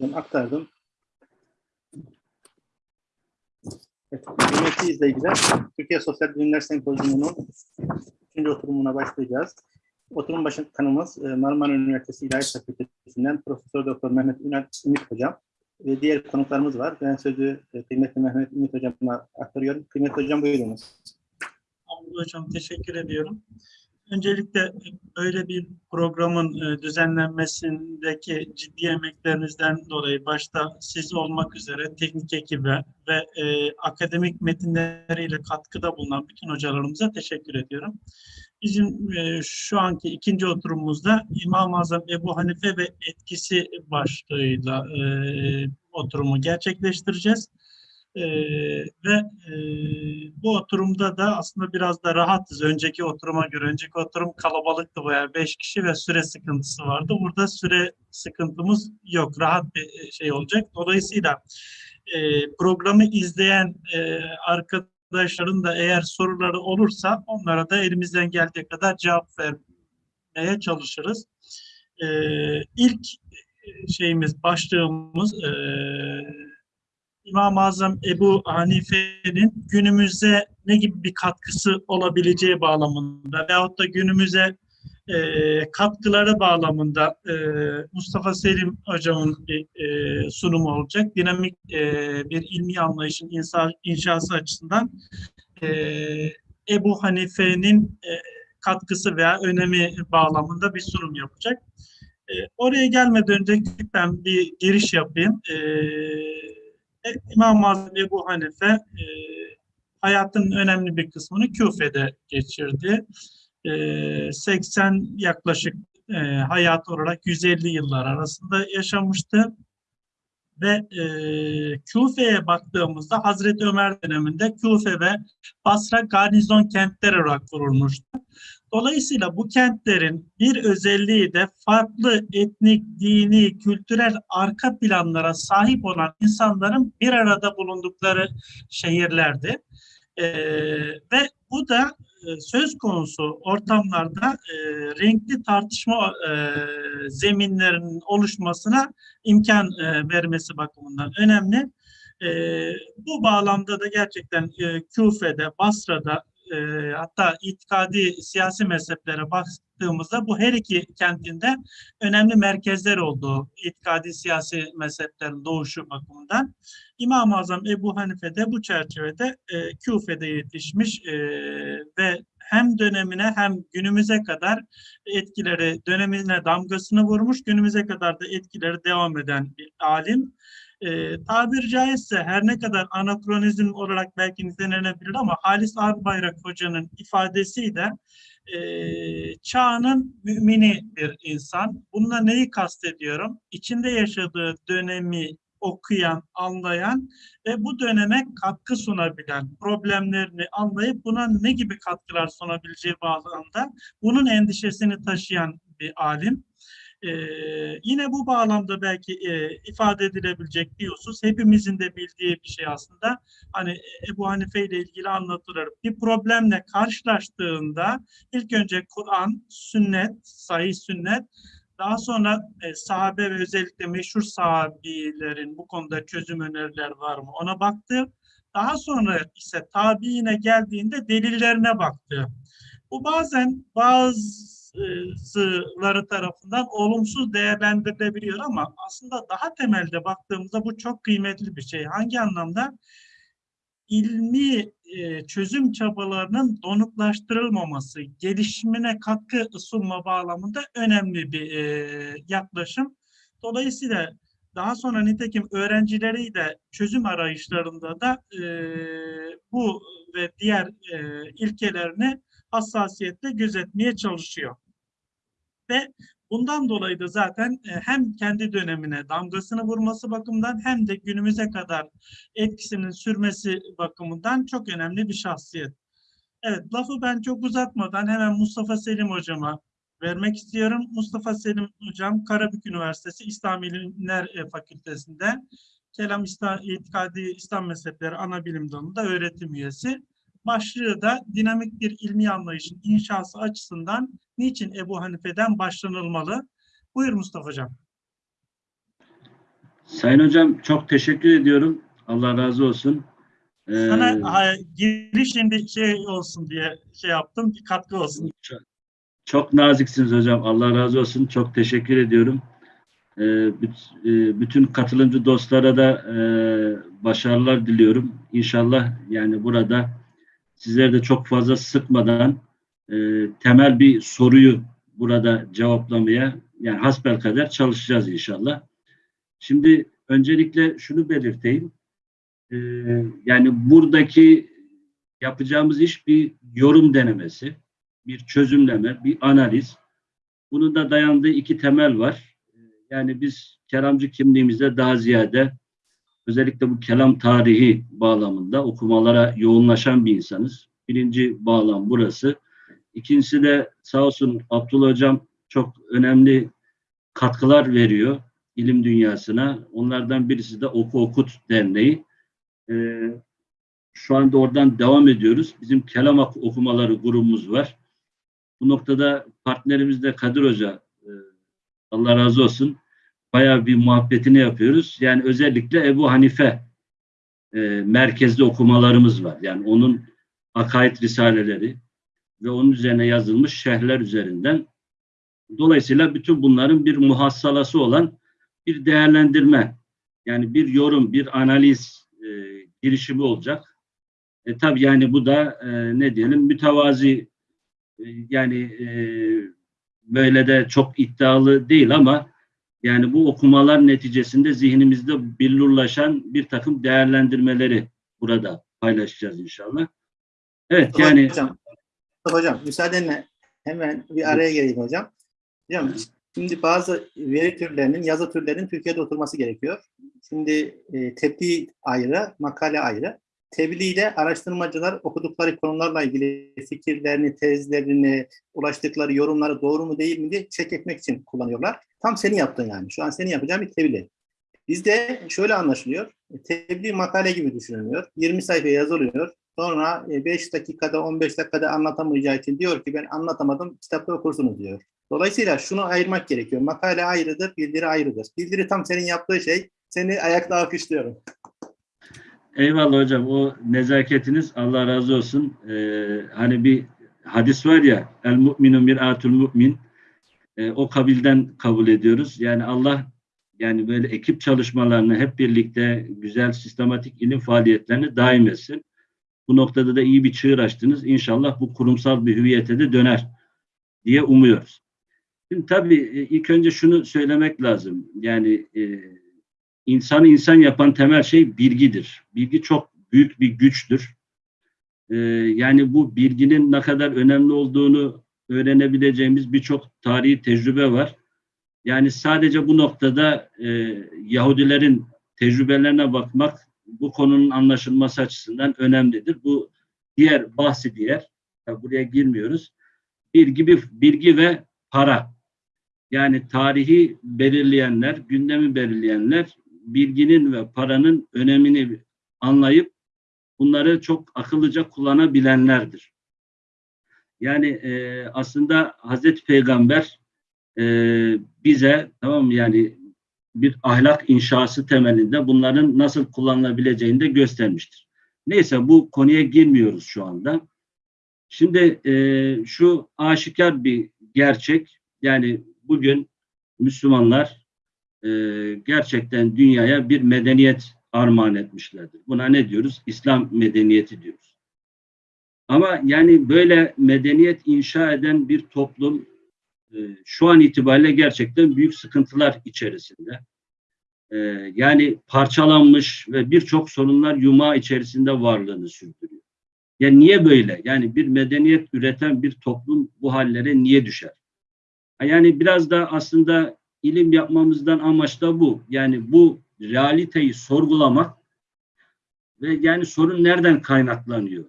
Ben aktardım. Evet, kıymetli izleyiciler, Türkiye Sosyal Bilimler Sempozyumu'nun üçüncü oturumuna başlayacağız. Oturum başı kanımız e, Marmara Üniversitesi İlahiyat Fakültesinden Profesör Doktor Mehmet Ümit Hocam ve diğer konuklarımız var. Ben sözü e, kıymetli Mehmet Ümit Hocam'a aktarıyorum. Kıymetli Hocam buyurunuz. Hamdi Hocam teşekkür ediyorum. Öncelikle böyle bir programın e, düzenlenmesindeki ciddi emeklerinizden dolayı başta siz olmak üzere teknik ekibe ve e, akademik metinleriyle katkıda bulunan bütün hocalarımıza teşekkür ediyorum. Bizim e, şu anki ikinci oturumumuzda İmam-ı Azam Ebu Hanife ve etkisi başlığıyla e, oturumu gerçekleştireceğiz. Ee, ve e, bu oturumda da aslında biraz da rahatız. Önceki oturuma göre, önceki oturum kalabalıktı bayağı beş kişi ve süre sıkıntısı vardı. Burada süre sıkıntımız yok. Rahat bir şey olacak. Dolayısıyla e, programı izleyen e, arkadaşların da eğer soruları olursa onlara da elimizden geldiği kadar cevap vermeye çalışırız. E, ilk şeyimiz, başlığımız e, İmam-ı Azam Ebu Hanife'nin günümüze ne gibi bir katkısı olabileceği bağlamında veyahut da günümüze e, katkıları bağlamında e, Mustafa Selim hocamın bir e, sunumu olacak. Dinamik e, bir ilmi anlayışın insa, inşası açısından e, Ebu Hanife'nin e, katkısı veya önemi bağlamında bir sunum yapacak. E, oraya gelmeden önce ben bir giriş yapayım. E, İmam-ı Azam Ebu Hanife e, hayatının önemli bir kısmını Küfe'de geçirdi. E, 80 yaklaşık e, hayat olarak 150 yıllar arasında yaşamıştı. Ve e, Küfe'ye baktığımızda Hazreti Ömer döneminde Küfe ve Basra garnizon kentler olarak kurulmuştu. Dolayısıyla bu kentlerin bir özelliği de farklı etnik, dini, kültürel arka planlara sahip olan insanların bir arada bulundukları şehirlerdi. Ee, ve bu da e, söz konusu ortamlarda e, renkli tartışma e, zeminlerinin oluşmasına imkan e, vermesi bakımından önemli. E, bu bağlamda da gerçekten e, Küfe'de, Basra'da, e, hatta itikadi siyasi mezheplere baktığımızda bu her iki kentinde önemli merkezler olduğu itikadi siyasi mezheplerin doğuşu bakımından İmam-ı Azam Ebu Hanife de bu çerçevede e, Küfe'de yetişmiş e, ve hem dönemine hem günümüze kadar etkileri, dönemine damgasını vurmuş, günümüze kadar da etkileri devam eden bir alim e, tabir caizse her ne kadar anakronizm olarak belki nitelenebilir ama Halis Arbayrak Hoca'nın ifadesiyle e, çağının mümini bir insan. Bununla neyi kastediyorum? İçinde yaşadığı dönemi okuyan, anlayan ve bu döneme katkı sunabilen, problemlerini anlayıp buna ne gibi katkılar sunabileceği bağlamda bunun endişesini taşıyan bir alim. Ee, yine bu bağlamda belki e, ifade edilebilecek bir husus hepimizin de bildiği bir şey aslında. Hani Ebu Hanife ile ilgili anlatılır. Bir problemle karşılaştığında ilk önce Kur'an, sünnet, sahih sünnet daha sonra e, sahabe ve özellikle meşhur sahabilerin bu konuda çözüm öneriler var mı ona baktı. Daha sonra ise tabiine geldiğinde delillerine baktı. Bu bazen bazı bazıları tarafından olumsuz değerlendirilebiliyor ama aslında daha temelde baktığımızda bu çok kıymetli bir şey. Hangi anlamda? ilmi e, çözüm çabalarının donuklaştırılmaması, gelişimine katkı sunma bağlamında önemli bir e, yaklaşım. Dolayısıyla daha sonra nitekim öğrencileri de çözüm arayışlarında da e, bu ve diğer e, ilkelerini hassasiyetle gözetmeye çalışıyor. Ve bundan dolayı da zaten e, hem kendi dönemine damgasını vurması bakımından hem de günümüze kadar etkisinin sürmesi bakımından çok önemli bir şahsiyet. Evet, lafı ben çok uzatmadan hemen Mustafa Selim hocama vermek istiyorum. Mustafa Selim hocam Karabük Üniversitesi İslam İlimler e, Fakültesi'nde Kelam İtikadi İslam Mezhepleri Ana Bilim Dalı'nda öğretim üyesi başlığı da dinamik bir ilmi anlayışın inşası açısından niçin Ebu Hanife'den başlanılmalı? Buyur Mustafa Hocam. Sayın Hocam çok teşekkür ediyorum. Allah razı olsun. Ee, Sana ha, girişinde şey olsun diye şey yaptım, bir katkı olsun. Çok naziksiniz hocam. Allah razı olsun. Çok teşekkür ediyorum. Ee, e, bütün katılımcı dostlara da e, başarılar diliyorum. İnşallah yani burada sizleri de çok fazla sıkmadan e, temel bir soruyu burada cevaplamaya yani hasbelkader çalışacağız inşallah. Şimdi öncelikle şunu belirteyim. Ee, yani buradaki yapacağımız iş bir yorum denemesi bir çözümleme, bir analiz. Bunun da dayandığı iki temel var. Yani biz kelamcı kimliğimizde daha ziyade özellikle bu kelam tarihi bağlamında okumalara yoğunlaşan bir insanız. Birinci bağlam burası. İkincisi de sağ olsun Abdullah Hocam çok önemli katkılar veriyor ilim dünyasına. Onlardan birisi de Oku Okut Derneği. Ee, şu anda oradan devam ediyoruz. Bizim kelam ok- okumaları grubumuz var. Bu noktada partnerimiz de Kadir Hoca. e, Allah razı olsun. Bayağı bir muhabbetini yapıyoruz. Yani özellikle Ebu Hanife e, merkezli okumalarımız var. Yani onun akaid risaleleri ve onun üzerine yazılmış şerhler üzerinden. Dolayısıyla bütün bunların bir muhassalası olan bir değerlendirme, yani bir yorum, bir analiz e, girişimi olacak. E, tabii yani bu da e, ne diyelim mütevazi e, yani e, böyle de çok iddialı değil ama yani bu okumalar neticesinde zihnimizde billurlaşan bir takım değerlendirmeleri burada paylaşacağız inşallah. Evet Mustafa yani hocam, hocam müsaadenle hemen bir araya gireyim hocam. Hocam şimdi bazı veri türlerinin, yazı türlerinin Türkiye'de oturması gerekiyor. Şimdi e, tebliğ ayrı, makale ayrı. Tebliğde araştırmacılar okudukları konularla ilgili fikirlerini, tezlerini, ulaştıkları yorumları doğru mu değil mi diye check etmek için kullanıyorlar. Tam senin yaptığın yani. Şu an senin yapacağın bir tebliğ. Bizde şöyle anlaşılıyor. Tebliğ makale gibi düşünülüyor. 20 sayfa yazılıyor. Sonra 5 dakikada 15 dakikada anlatamayacağı için diyor ki ben anlatamadım kitapta okursunuz diyor. Dolayısıyla şunu ayırmak gerekiyor. Makale ayrıdır, bildiri ayrıdır. Bildiri tam senin yaptığı şey. Seni ayakta alkışlıyorum. Eyvallah hocam. O nezaketiniz Allah razı olsun. Ee, hani bir hadis var ya el mu'minu mir'atul mu'min. Ee, o kabilden kabul ediyoruz. Yani Allah yani böyle ekip çalışmalarını hep birlikte güzel sistematik ilim faaliyetlerini daim etsin. Bu noktada da iyi bir çığır açtınız. İnşallah bu kurumsal bir hüviyete de döner diye umuyoruz. Şimdi tabii e, ilk önce şunu söylemek lazım. Yani e, insanı insan yapan temel şey bilgidir. Bilgi çok büyük bir güçtür. Ee, yani bu bilginin ne kadar önemli olduğunu öğrenebileceğimiz birçok tarihi tecrübe var. Yani sadece bu noktada e, Yahudilerin tecrübelerine bakmak bu konunun anlaşılması açısından önemlidir. Bu diğer bahsi diğer, buraya girmiyoruz. Bilgi, bilgi ve para. Yani tarihi belirleyenler, gündemi belirleyenler bilginin ve paranın önemini anlayıp bunları çok akıllıca kullanabilenlerdir. Yani e, aslında Hazreti Peygamber e, bize tamam yani bir ahlak inşası temelinde bunların nasıl kullanılabileceğini de göstermiştir. Neyse bu konuya girmiyoruz şu anda. Şimdi e, şu aşikar bir gerçek yani bugün Müslümanlar e, gerçekten dünyaya bir medeniyet armağan etmişlerdir. Buna ne diyoruz? İslam medeniyeti diyoruz. Ama yani böyle medeniyet inşa eden bir toplum e, şu an itibariyle gerçekten büyük sıkıntılar içerisinde. E, yani parçalanmış ve birçok sorunlar yumağı içerisinde varlığını sürdürüyor. Yani niye böyle? Yani bir medeniyet üreten bir toplum bu hallere niye düşer? Yani biraz da aslında ilim yapmamızdan amaç da bu. Yani bu realiteyi sorgulamak ve yani sorun nereden kaynaklanıyor?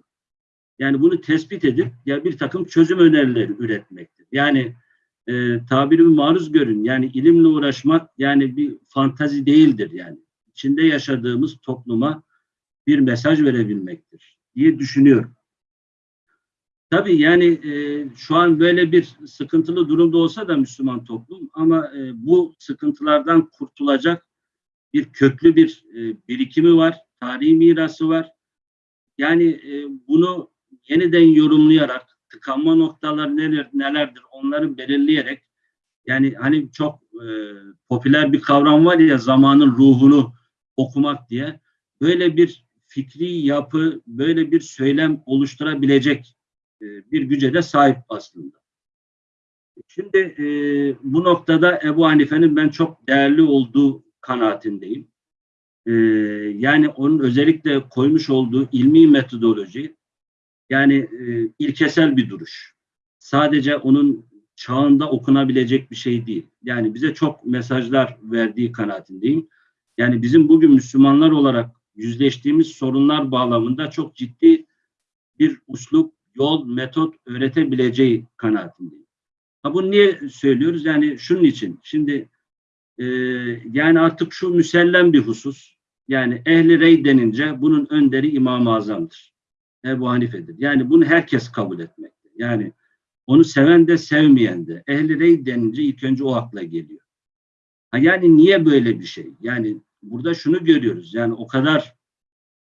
Yani bunu tespit edip ya bir takım çözüm önerileri üretmektir. Yani e, tabirimi maruz görün. Yani ilimle uğraşmak yani bir fantazi değildir yani. İçinde yaşadığımız topluma bir mesaj verebilmektir diye düşünüyorum. Tabii yani e, şu an böyle bir sıkıntılı durumda olsa da Müslüman toplum ama e, bu sıkıntılardan kurtulacak bir köklü bir e, birikimi var, tarihi mirası var. Yani e, bunu yeniden yorumlayarak, tıkanma noktalar neler, nelerdir onları belirleyerek yani hani çok e, popüler bir kavram var ya zamanın ruhunu okumak diye böyle bir fikri yapı, böyle bir söylem oluşturabilecek e, bir güce de sahip aslında. Şimdi e, bu noktada Ebu Hanife'nin ben çok değerli olduğu kanaatindeyim. E, yani onun özellikle koymuş olduğu ilmi metodoloji yani e, ilkesel bir duruş. Sadece onun çağında okunabilecek bir şey değil. Yani bize çok mesajlar verdiği kanaatindeyim. Yani bizim bugün Müslümanlar olarak yüzleştiğimiz sorunlar bağlamında çok ciddi bir uslup, yol, metot öğretebileceği kanaatindeyim. Ha bunu niye söylüyoruz? Yani şunun için. Şimdi e, yani artık şu müsellem bir husus. Yani ehli rey denince bunun önderi İmam-ı Azam'dır. Ebu Hanife'dir. Yani bunu herkes kabul etmekte. Yani onu seven de sevmeyen de. Ehli rey denince ilk önce o akla geliyor. Ha yani niye böyle bir şey? Yani burada şunu görüyoruz. Yani o kadar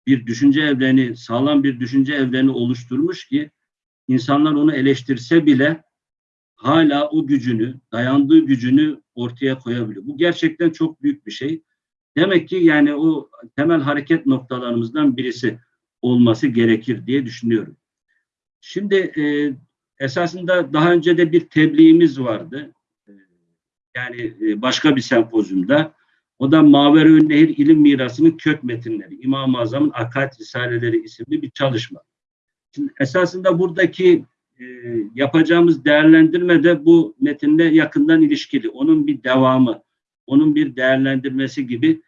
bir düşünce evreni, sağlam bir düşünce evreni oluşturmuş ki insanlar onu eleştirse bile hala o gücünü, dayandığı gücünü ortaya koyabiliyor. Bu gerçekten çok büyük bir şey. Demek ki yani o temel hareket noktalarımızdan birisi olması gerekir diye düşünüyorum. Şimdi e, esasında daha önce de bir tebliğimiz vardı. E, yani e, başka bir sempozyumda. O da Maverü Nehir İlim Mirası'nın kök metinleri, İmam-ı Azam'ın Akaid Risaleleri isimli bir çalışma. Şimdi esasında buradaki e, yapacağımız değerlendirme de bu metinle yakından ilişkili. Onun bir devamı, onun bir değerlendirmesi gibi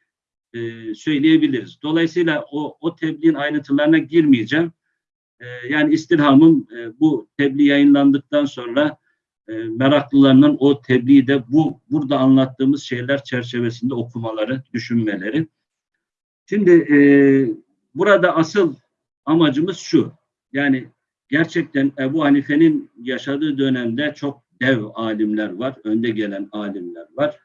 e, söyleyebiliriz. Dolayısıyla o, o tebliğin ayrıntılarına girmeyeceğim. E, yani istirhamım e, bu tebliğ yayınlandıktan sonra e, meraklılarının o tebliği de bu burada anlattığımız şeyler çerçevesinde okumaları, düşünmeleri. Şimdi e, burada asıl amacımız şu. Yani gerçekten Ebu Hanife'nin yaşadığı dönemde çok dev alimler var, önde gelen alimler var.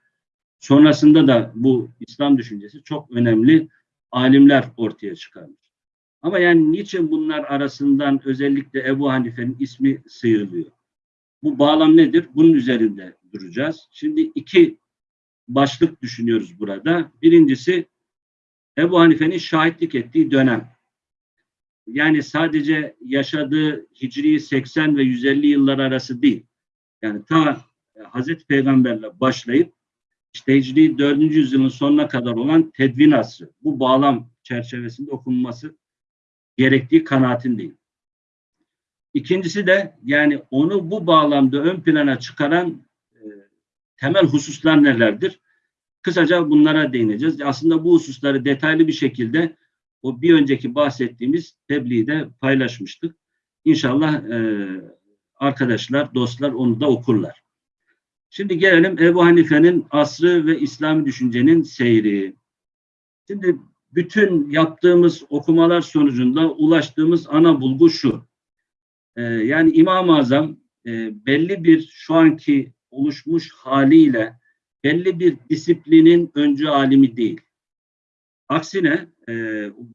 Sonrasında da bu İslam düşüncesi çok önemli alimler ortaya çıkarmış. Ama yani niçin bunlar arasından özellikle Ebu Hanife'nin ismi sıyrılıyor? Bu bağlam nedir? Bunun üzerinde duracağız. Şimdi iki başlık düşünüyoruz burada. Birincisi Ebu Hanife'nin şahitlik ettiği dönem. Yani sadece yaşadığı Hicri 80 ve 150 yıllar arası değil. Yani ta Hazreti Peygamberle başlayıp işte Hicri 4. yüzyılın sonuna kadar olan tedvin asrı. Bu bağlam çerçevesinde okunması gerektiği kanaatindeyim. İkincisi de yani onu bu bağlamda ön plana çıkaran e, temel hususlar nelerdir? Kısaca bunlara değineceğiz. Aslında bu hususları detaylı bir şekilde o bir önceki bahsettiğimiz tebliğde paylaşmıştık. İnşallah e, arkadaşlar, dostlar onu da okurlar. Şimdi gelelim Ebu Hanife'nin asrı ve İslami düşüncenin seyri. Şimdi bütün yaptığımız okumalar sonucunda ulaştığımız ana bulgu şu. Ee, yani İmam-ı Azam e, belli bir şu anki oluşmuş haliyle belli bir disiplinin öncü alimi değil. Aksine e,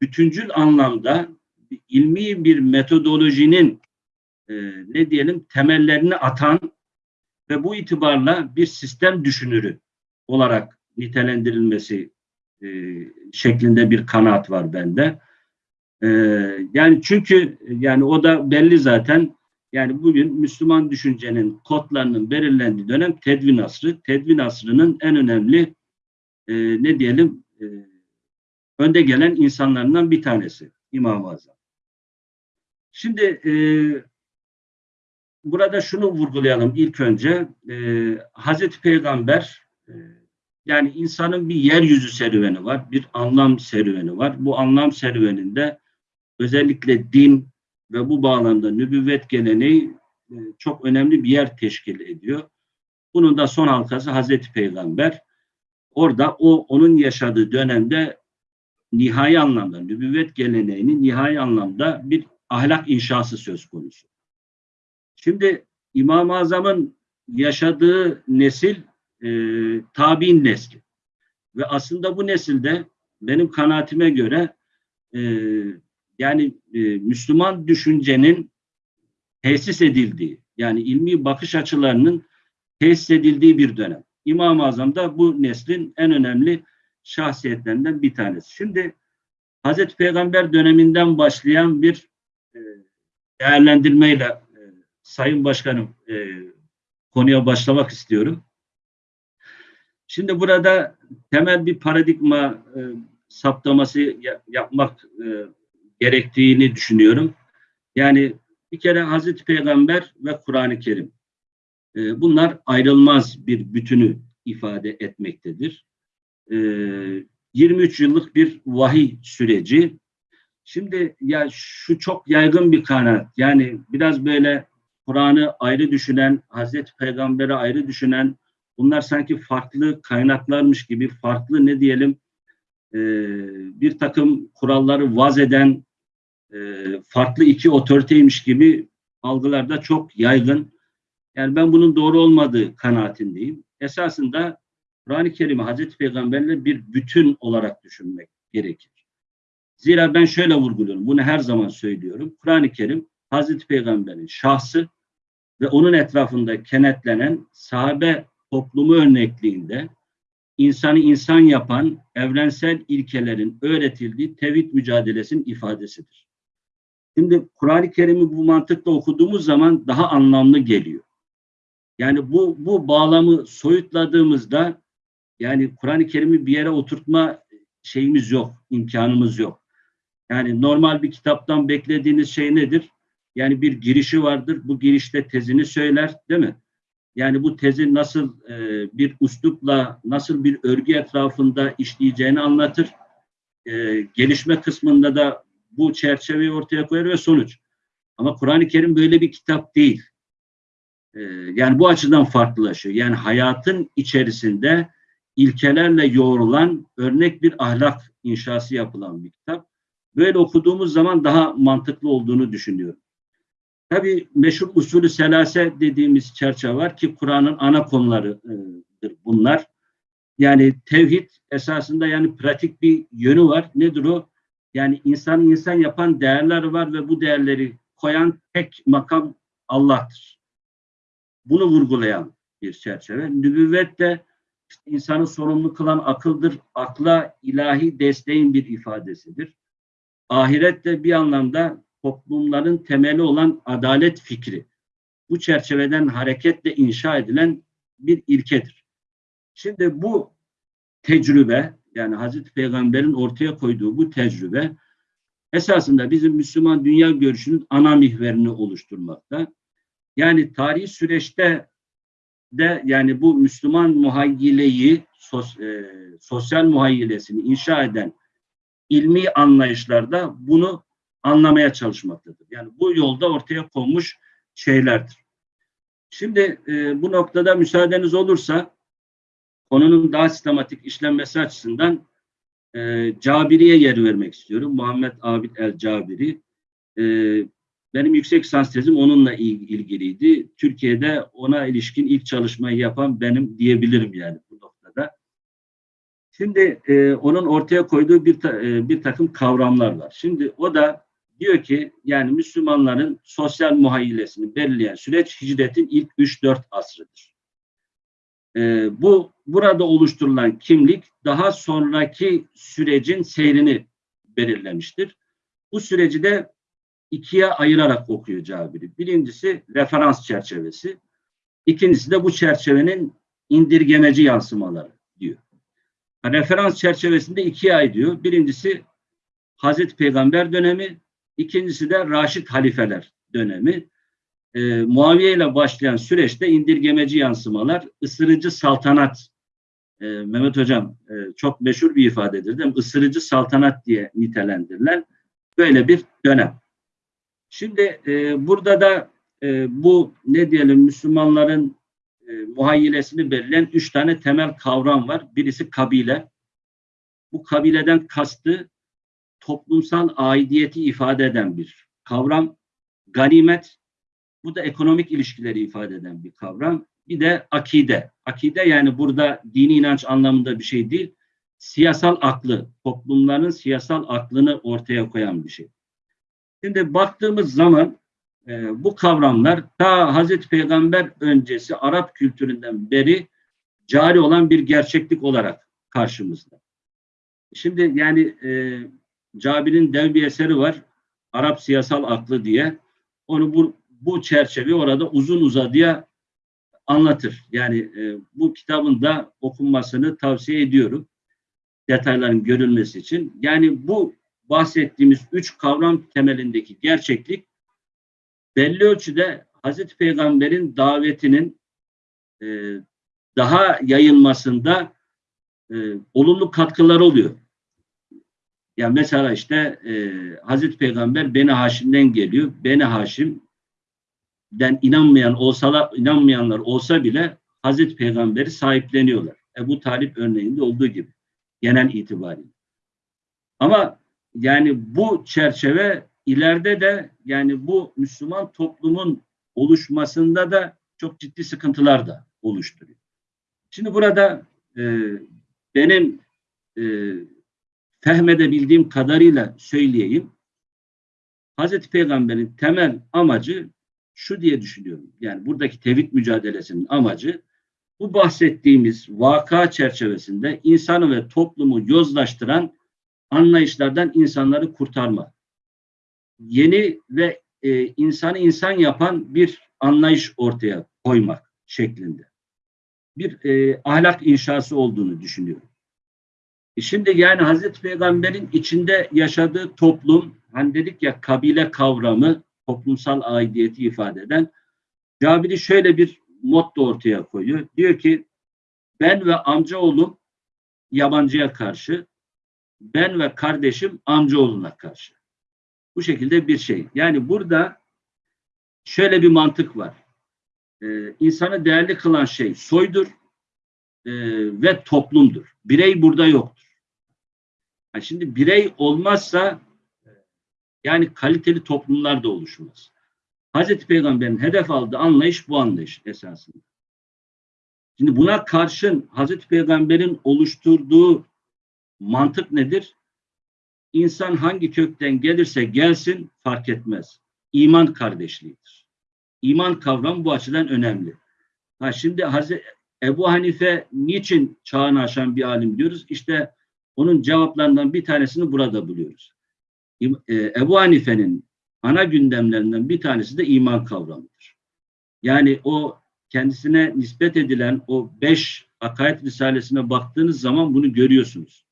bütüncül anlamda ilmi bir metodolojinin e, ne diyelim temellerini atan ve bu itibarla bir sistem düşünürü olarak nitelendirilmesi e, şeklinde bir kanaat var bende. E, yani çünkü yani o da belli zaten yani bugün Müslüman düşüncenin kodlarının belirlendiği dönem tedvin asrı. Tedvin asrının en önemli e, ne diyelim e, önde gelen insanlarından bir tanesi İmam-ı Azam. Şimdi e, burada şunu vurgulayalım ilk önce. E, Hazreti Peygamber e, yani insanın bir yeryüzü serüveni var, bir anlam serüveni var. Bu anlam serüveninde özellikle din ve bu bağlamda nübüvvet geleneği e, çok önemli bir yer teşkil ediyor. Bunun da son halkası Hazreti Peygamber. Orada o onun yaşadığı dönemde nihai anlamda nübüvvet geleneğinin nihai anlamda bir ahlak inşası söz konusu. Şimdi İmam-ı Azam'ın yaşadığı nesil e, tabi'in nesli. Ve aslında bu nesilde benim kanaatime göre e, yani e, Müslüman düşüncenin tesis edildiği, yani ilmi bakış açılarının tesis edildiği bir dönem. İmam-ı Azam da bu neslin en önemli şahsiyetlerinden bir tanesi. Şimdi Hazreti Peygamber döneminden başlayan bir e, değerlendirmeyle e, Sayın Başkanım e, konuya başlamak istiyorum. Şimdi burada temel bir paradigma e, saptaması ya- yapmak e, gerektiğini düşünüyorum. Yani bir kere Hazreti Peygamber ve Kur'an-ı Kerim. E, bunlar ayrılmaz bir bütünü ifade etmektedir. E, 23 yıllık bir vahiy süreci. Şimdi ya şu çok yaygın bir kanaat. Yani biraz böyle Kur'an'ı ayrı düşünen, Hazreti Peygamber'i ayrı düşünen, bunlar sanki farklı kaynaklarmış gibi, farklı ne diyelim, e, bir takım kuralları vaz eden, e, farklı iki otoriteymiş gibi algılar da çok yaygın. Yani ben bunun doğru olmadığı kanaatindeyim. Esasında Kur'an-ı Kerim'i Hazreti Peygamber'le bir bütün olarak düşünmek gerekir. Zira ben şöyle vurguluyorum, bunu her zaman söylüyorum. Kur'an-ı Kerim Hazreti Peygamber'in şahsı ve onun etrafında kenetlenen sahabe toplumu örnekliğinde insanı insan yapan evrensel ilkelerin öğretildiği tevhid mücadelesinin ifadesidir. Şimdi Kur'an-ı Kerim'i bu mantıkla okuduğumuz zaman daha anlamlı geliyor. Yani bu bu bağlamı soyutladığımızda yani Kur'an-ı Kerim'i bir yere oturtma şeyimiz yok, imkanımız yok. Yani normal bir kitaptan beklediğiniz şey nedir? Yani bir girişi vardır. Bu girişte tezini söyler, değil mi? Yani bu tezi nasıl e, bir uslupla, nasıl bir örgü etrafında işleyeceğini anlatır. E, gelişme kısmında da bu çerçeveyi ortaya koyar ve sonuç. Ama Kur'an-ı Kerim böyle bir kitap değil. E, yani bu açıdan farklılaşıyor. Yani hayatın içerisinde ilkelerle yoğrulan örnek bir ahlak inşası yapılan bir kitap. Böyle okuduğumuz zaman daha mantıklı olduğunu düşünüyorum. Tabii meşhur usulü selase dediğimiz çerçeve var ki Kur'an'ın ana konularıdır bunlar. Yani tevhid esasında yani pratik bir yönü var. Nedir o? Yani insanı insan yapan değerler var ve bu değerleri koyan tek makam Allah'tır. Bunu vurgulayan bir çerçeve. Nübüvvet de insanı sorumlu kılan akıldır. Akla ilahi desteğin bir ifadesidir. Ahiret de bir anlamda toplumların temeli olan adalet fikri. Bu çerçeveden hareketle inşa edilen bir ilkedir. Şimdi bu tecrübe yani Hazreti Peygamber'in ortaya koyduğu bu tecrübe esasında bizim Müslüman dünya görüşünün ana mihverini oluşturmakta. Yani tarihi süreçte de yani bu Müslüman muhayyileyi sos, e, sosyal muhayyilesini inşa eden ilmi anlayışlarda bunu anlamaya çalışmaktadır. Yani bu yolda ortaya konmuş şeylerdir. Şimdi e, bu noktada müsaadeniz olursa konunun daha sistematik işlenmesi açısından e, Cabiri'ye yer vermek istiyorum. Muhammed Abid el-Cabiri. E, benim yüksek lisans tezim onunla il- ilgiliydi. Türkiye'de ona ilişkin ilk çalışmayı yapan benim diyebilirim yani bu noktada. Şimdi e, onun ortaya koyduğu bir, ta- e, bir takım kavramlar var. Şimdi o da diyor ki yani Müslümanların sosyal muhayyilesini belirleyen süreç hicretin ilk 3-4 asrıdır. Ee, bu burada oluşturulan kimlik daha sonraki sürecin seyrini belirlemiştir. Bu süreci de ikiye ayırarak okuyor Cabiri. Birincisi referans çerçevesi. İkincisi de bu çerçevenin indirgemeci yansımaları diyor. Referans çerçevesinde ikiye ay diyor. Birincisi Hazreti Peygamber dönemi, İkincisi de Raşid halifeler dönemi. E, Muaviye ile başlayan süreçte indirgemeci yansımalar, ısırıcı saltanat, e, Mehmet Hocam e, çok meşhur bir ifadedir değil mi? Isırıcı saltanat diye nitelendirilen böyle bir dönem. Şimdi e, burada da e, bu ne diyelim Müslümanların e, muhayyilesini belirleyen üç tane temel kavram var. Birisi kabile. Bu kabileden kastı toplumsal aidiyeti ifade eden bir kavram. Ganimet, bu da ekonomik ilişkileri ifade eden bir kavram. Bir de akide. Akide yani burada dini inanç anlamında bir şey değil. siyasal aklı, toplumların siyasal aklını ortaya koyan bir şey. Şimdi baktığımız zaman e, bu kavramlar ta Hazreti Peygamber öncesi Arap kültüründen beri cari olan bir gerçeklik olarak karşımızda. Şimdi yani e, Cabir'in dev bir eseri var. Arap siyasal aklı diye. Onu bu, bu çerçeve orada uzun uzadıya anlatır. Yani e, bu kitabın da okunmasını tavsiye ediyorum. Detayların görülmesi için. Yani bu bahsettiğimiz üç kavram temelindeki gerçeklik belli ölçüde Hazreti Peygamber'in davetinin e, daha yayılmasında e, olumlu katkılar oluyor. Yani mesela işte e, Hazreti Peygamber Beni Haşim'den geliyor. Beni Haşim'den inanmayan olsalar, inanmayanlar olsa bile Hazreti Peygamber'i sahipleniyorlar. Ebu Talip örneğinde olduğu gibi genel itibariyle. Ama yani bu çerçeve ileride de yani bu Müslüman toplumun oluşmasında da çok ciddi sıkıntılar da oluşturuyor. Şimdi burada e, benim e, fehmedebildiğim kadarıyla söyleyeyim. Hazreti Peygamber'in temel amacı şu diye düşünüyorum. Yani buradaki tevhid mücadelesinin amacı bu bahsettiğimiz vaka çerçevesinde insanı ve toplumu yozlaştıran anlayışlardan insanları kurtarma. Yeni ve e, insanı insan yapan bir anlayış ortaya koymak şeklinde. Bir e, ahlak inşası olduğunu düşünüyorum. E şimdi yani Hazreti Peygamber'in içinde yaşadığı toplum, hani dedik ya kabile kavramı, toplumsal aidiyeti ifade eden, Cabiri şöyle bir motto ortaya koyuyor. Diyor ki, ben ve amcaoğlum yabancıya karşı, ben ve kardeşim amcaoğluna karşı. Bu şekilde bir şey. Yani burada şöyle bir mantık var. Ee, insanı değerli kılan şey soydur e, ve toplumdur. Birey burada yoktur. Yani şimdi birey olmazsa yani kaliteli toplumlar da oluşmaz. Hazreti Peygamber'in hedef aldığı anlayış bu anlayış esasında. Şimdi buna karşın Hazreti Peygamber'in oluşturduğu mantık nedir? İnsan hangi kökten gelirse gelsin fark etmez. İman kardeşliğidir. İman kavramı bu açıdan önemli. Ha şimdi Hazreti Ebu Hanife niçin çağını aşan bir alim diyoruz? İşte onun cevaplarından bir tanesini burada buluyoruz. Ebu Hanife'nin ana gündemlerinden bir tanesi de iman kavramıdır. Yani o kendisine nispet edilen o beş akaid risalesine baktığınız zaman bunu görüyorsunuz.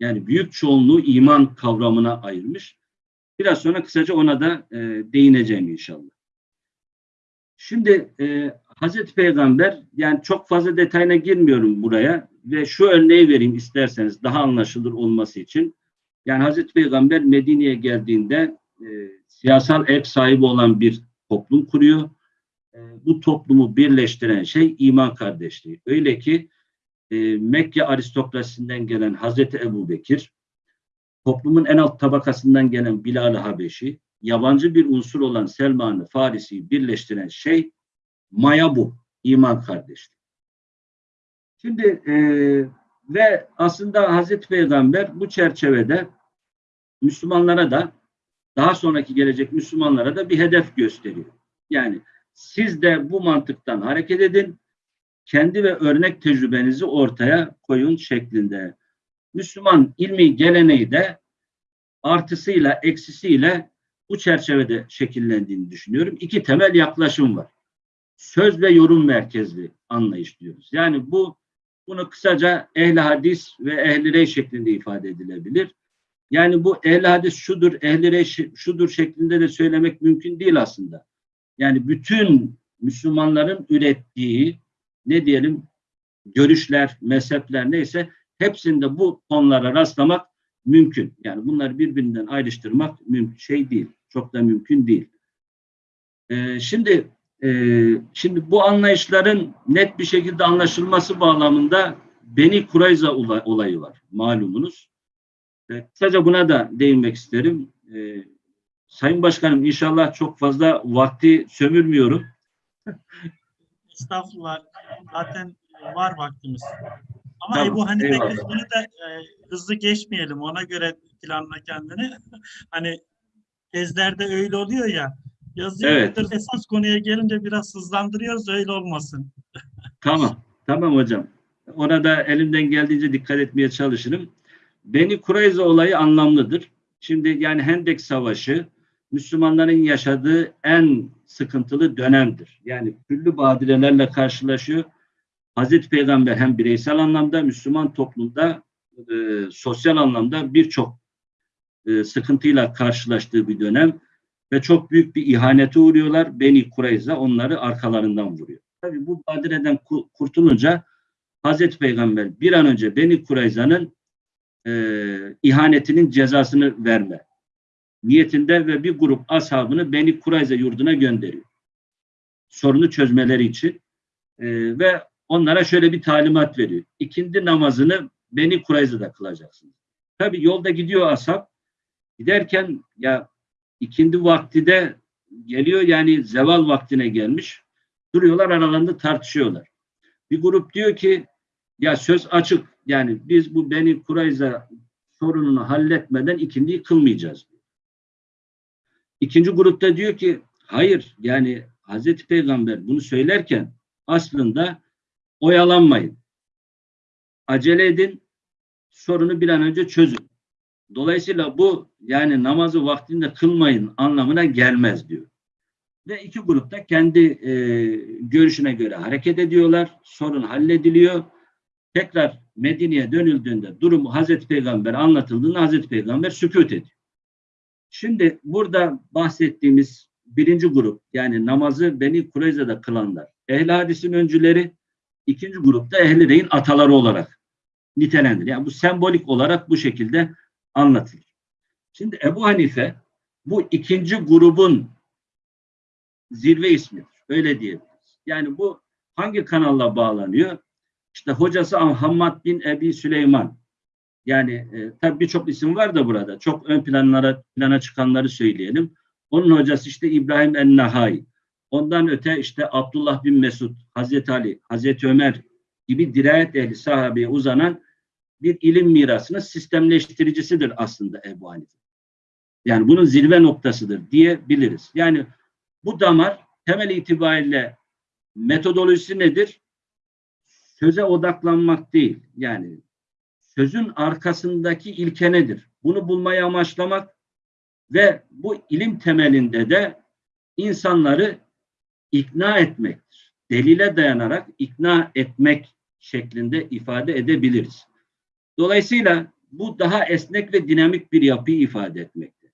Yani büyük çoğunluğu iman kavramına ayırmış. Biraz sonra kısaca ona da e, değineceğim inşallah. Şimdi e, Hazreti Peygamber yani çok fazla detayına girmiyorum buraya ve şu örneği vereyim isterseniz daha anlaşılır olması için. Yani Hazreti Peygamber Medine'ye geldiğinde e, siyasal ev sahibi olan bir toplum kuruyor. E, bu toplumu birleştiren şey iman kardeşliği. Öyle ki e, Mekke aristokrasisinden gelen Hazreti Ebu Bekir, toplumun en alt tabakasından gelen Bilal-i Habeşi, yabancı bir unsur olan Selman-ı Farisi'yi birleştiren şey maya bu, iman kardeşliği. Şimdi e, ve aslında Hazreti Peygamber bu çerçevede Müslümanlara da daha sonraki gelecek Müslümanlara da bir hedef gösteriyor. Yani siz de bu mantıktan hareket edin, kendi ve örnek tecrübenizi ortaya koyun şeklinde. Müslüman ilmi geleneği de artısıyla eksisiyle bu çerçevede şekillendiğini düşünüyorum. İki temel yaklaşım var. Söz ve yorum merkezli anlayış diyoruz. Yani bu bunu kısaca ehli hadis ve ehli rey şeklinde ifade edilebilir. Yani bu ehli hadis şudur, ehli rey şudur şeklinde de söylemek mümkün değil aslında. Yani bütün Müslümanların ürettiği ne diyelim görüşler, mezhepler neyse hepsinde bu konulara rastlamak mümkün. Yani bunları birbirinden ayrıştırmak mümkün şey değil. Çok da mümkün değil. Ee, şimdi şimdi bu anlayışların net bir şekilde anlaşılması bağlamında Beni Kurayza olayı var malumunuz. E, kısaca buna da değinmek isterim. E, Sayın Başkanım inşallah çok fazla vakti sömürmüyorum. Estağfurullah. Zaten var vaktimiz. Ama Tamam, Ebu Hanife kısmını da e, hızlı geçmeyelim. Ona göre planla kendini. hani tezlerde öyle oluyor ya. Yazıyordur. Esas konuya gelince biraz hızlandırıyoruz. Öyle olmasın. Tamam. Tamam hocam. Ona da elimden geldiğince dikkat etmeye çalışırım. Beni Kurayza olayı anlamlıdır. Şimdi yani Hendek Savaşı Müslümanların yaşadığı en sıkıntılı dönemdir. Yani türlü badirelerle karşılaşıyor. Hazreti Peygamber hem bireysel anlamda Müslüman toplumda e, sosyal anlamda birçok e, sıkıntıyla karşılaştığı bir dönem ve çok büyük bir ihanete uğruyorlar. Beni Kureyza onları arkalarından vuruyor. Tabii bu badireden ku- kurtulunca Hazreti Peygamber bir an önce Beni Kureyza'nın e, ihanetinin cezasını verme niyetinde ve bir grup ashabını Beni Kureyza yurduna gönderiyor. Sorunu çözmeleri için E, ve onlara şöyle bir talimat veriyor. İkindi namazını Beni Kureyza'da kılacaksınız. Tabii yolda gidiyor ashab. Giderken ya ikindi vakti de geliyor yani zeval vaktine gelmiş. Duruyorlar aralarında tartışıyorlar. Bir grup diyor ki ya söz açık yani biz bu Beni Kurayza sorununu halletmeden ikindiyi kılmayacağız. İkinci grupta diyor ki hayır yani Hazreti Peygamber bunu söylerken aslında oyalanmayın. Acele edin sorunu bir an önce çözün. Dolayısıyla bu yani namazı vaktinde kılmayın anlamına gelmez diyor. Ve iki grupta kendi e, görüşüne göre hareket ediyorlar. Sorun hallediliyor. Tekrar Medine'ye dönüldüğünde durumu Hazreti Peygamber anlatıldığında Hazreti Peygamber sükut ediyor. Şimdi burada bahsettiğimiz birinci grup yani namazı Beni Kureyza'da kılanlar. Ehl-i hadisin öncüleri ikinci grupta Ehl-i Reyin ataları olarak nitelendir. Yani bu sembolik olarak bu şekilde anlatılır. Şimdi Ebu Hanife bu ikinci grubun zirve ismidir. Öyle diyebiliriz. Yani bu hangi kanalla bağlanıyor? İşte hocası Hammad bin Ebi Süleyman. Yani e, tabii birçok isim var da burada. Çok ön planlara plana çıkanları söyleyelim. Onun hocası işte İbrahim en-Nahai. Ondan öte işte Abdullah bin Mesud, Hazreti Ali, Hazreti Ömer gibi dirayet ehli sahabeye uzanan bir ilim mirasının sistemleştiricisidir aslında Ebu Hanife. Yani bunun zirve noktasıdır diyebiliriz. Yani bu damar temel itibariyle metodolojisi nedir? Söze odaklanmak değil. Yani sözün arkasındaki ilke nedir? Bunu bulmayı amaçlamak ve bu ilim temelinde de insanları ikna etmektir. Delile dayanarak ikna etmek şeklinde ifade edebiliriz. Dolayısıyla bu daha esnek ve dinamik bir yapıyı ifade etmekte.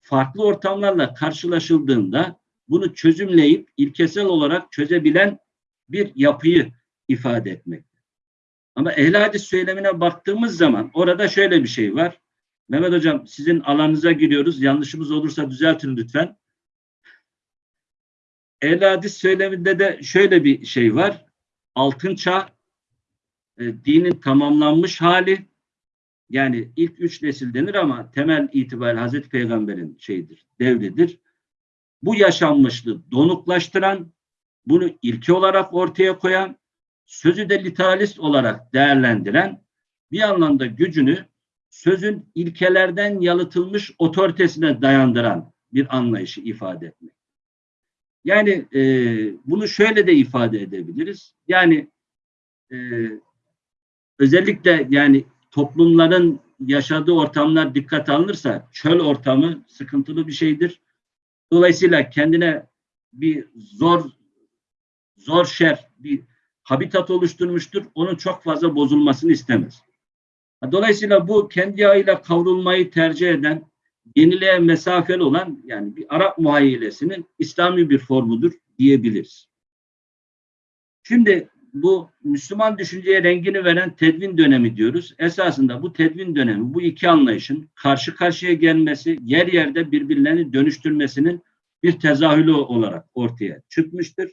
Farklı ortamlarla karşılaşıldığında bunu çözümleyip ilkesel olarak çözebilen bir yapıyı ifade etmekte. Ama ehl hadis söylemine baktığımız zaman orada şöyle bir şey var. Mehmet Hocam sizin alanınıza giriyoruz. Yanlışımız olursa düzeltin lütfen. Ehl hadis söyleminde de şöyle bir şey var. Altın çağ e, dinin tamamlanmış hali yani ilk üç nesil denir ama temel itibariyle Hazreti Peygamber'in şeyidir, devridir. Bu yaşanmışlığı donuklaştıran, bunu ilke olarak ortaya koyan, sözü de literalist olarak değerlendiren, bir anlamda gücünü sözün ilkelerden yalıtılmış otoritesine dayandıran bir anlayışı ifade etmek. Yani e, bunu şöyle de ifade edebiliriz. Yani e, özellikle yani toplumların yaşadığı ortamlar dikkat alınırsa çöl ortamı sıkıntılı bir şeydir. Dolayısıyla kendine bir zor zor şer bir habitat oluşturmuştur. Onun çok fazla bozulmasını istemez. Dolayısıyla bu kendi yağıyla kavrulmayı tercih eden, yeniliğe mesafeli olan yani bir Arap muhayyilesinin İslami bir formudur diyebiliriz. Şimdi bu Müslüman düşünceye rengini veren tedvin dönemi diyoruz. Esasında bu tedvin dönemi, bu iki anlayışın karşı karşıya gelmesi, yer yerde birbirlerini dönüştürmesinin bir tezahülü olarak ortaya çıkmıştır.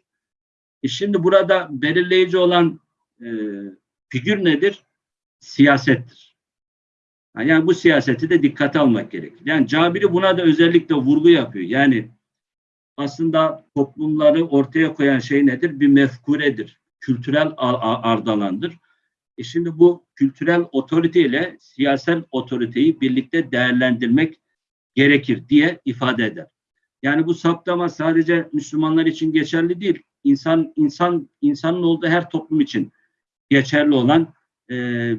E şimdi burada belirleyici olan e, figür nedir? Siyasettir. Yani bu siyaseti de dikkate almak gerekir. Yani Cabiri buna da özellikle vurgu yapıyor. Yani aslında toplumları ortaya koyan şey nedir? Bir mefkuredir kültürel ardalandır. E şimdi bu kültürel otorite ile siyasal otoriteyi birlikte değerlendirmek gerekir diye ifade eder. Yani bu saptama sadece Müslümanlar için geçerli değil. İnsan insan insanın olduğu her toplum için geçerli olan e,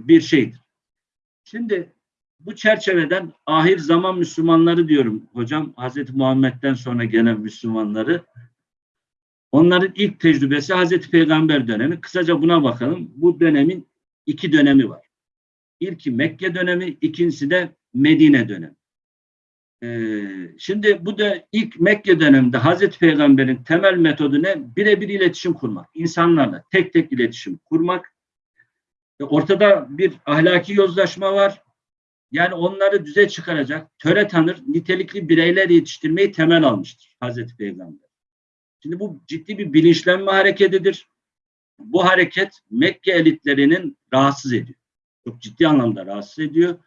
bir şeydir. Şimdi bu çerçeveden ahir zaman Müslümanları diyorum hocam. Hazreti Muhammed'den sonra gelen Müslümanları. Onların ilk tecrübesi Hazreti Peygamber dönemi. Kısaca buna bakalım. Bu dönemin iki dönemi var. İlki Mekke dönemi, ikincisi de Medine dönemi. Ee, şimdi bu da ilk Mekke döneminde Hazreti Peygamber'in temel metodu ne? Birebir iletişim kurmak. İnsanlarla tek tek iletişim kurmak. Ortada bir ahlaki yozlaşma var. Yani onları düze çıkaracak, töre tanır, nitelikli bireyler yetiştirmeyi temel almıştır Hazreti Peygamber. Şimdi bu ciddi bir bilinçlenme hareketidir. Bu hareket Mekke elitlerinin rahatsız ediyor. Çok ciddi anlamda rahatsız ediyor.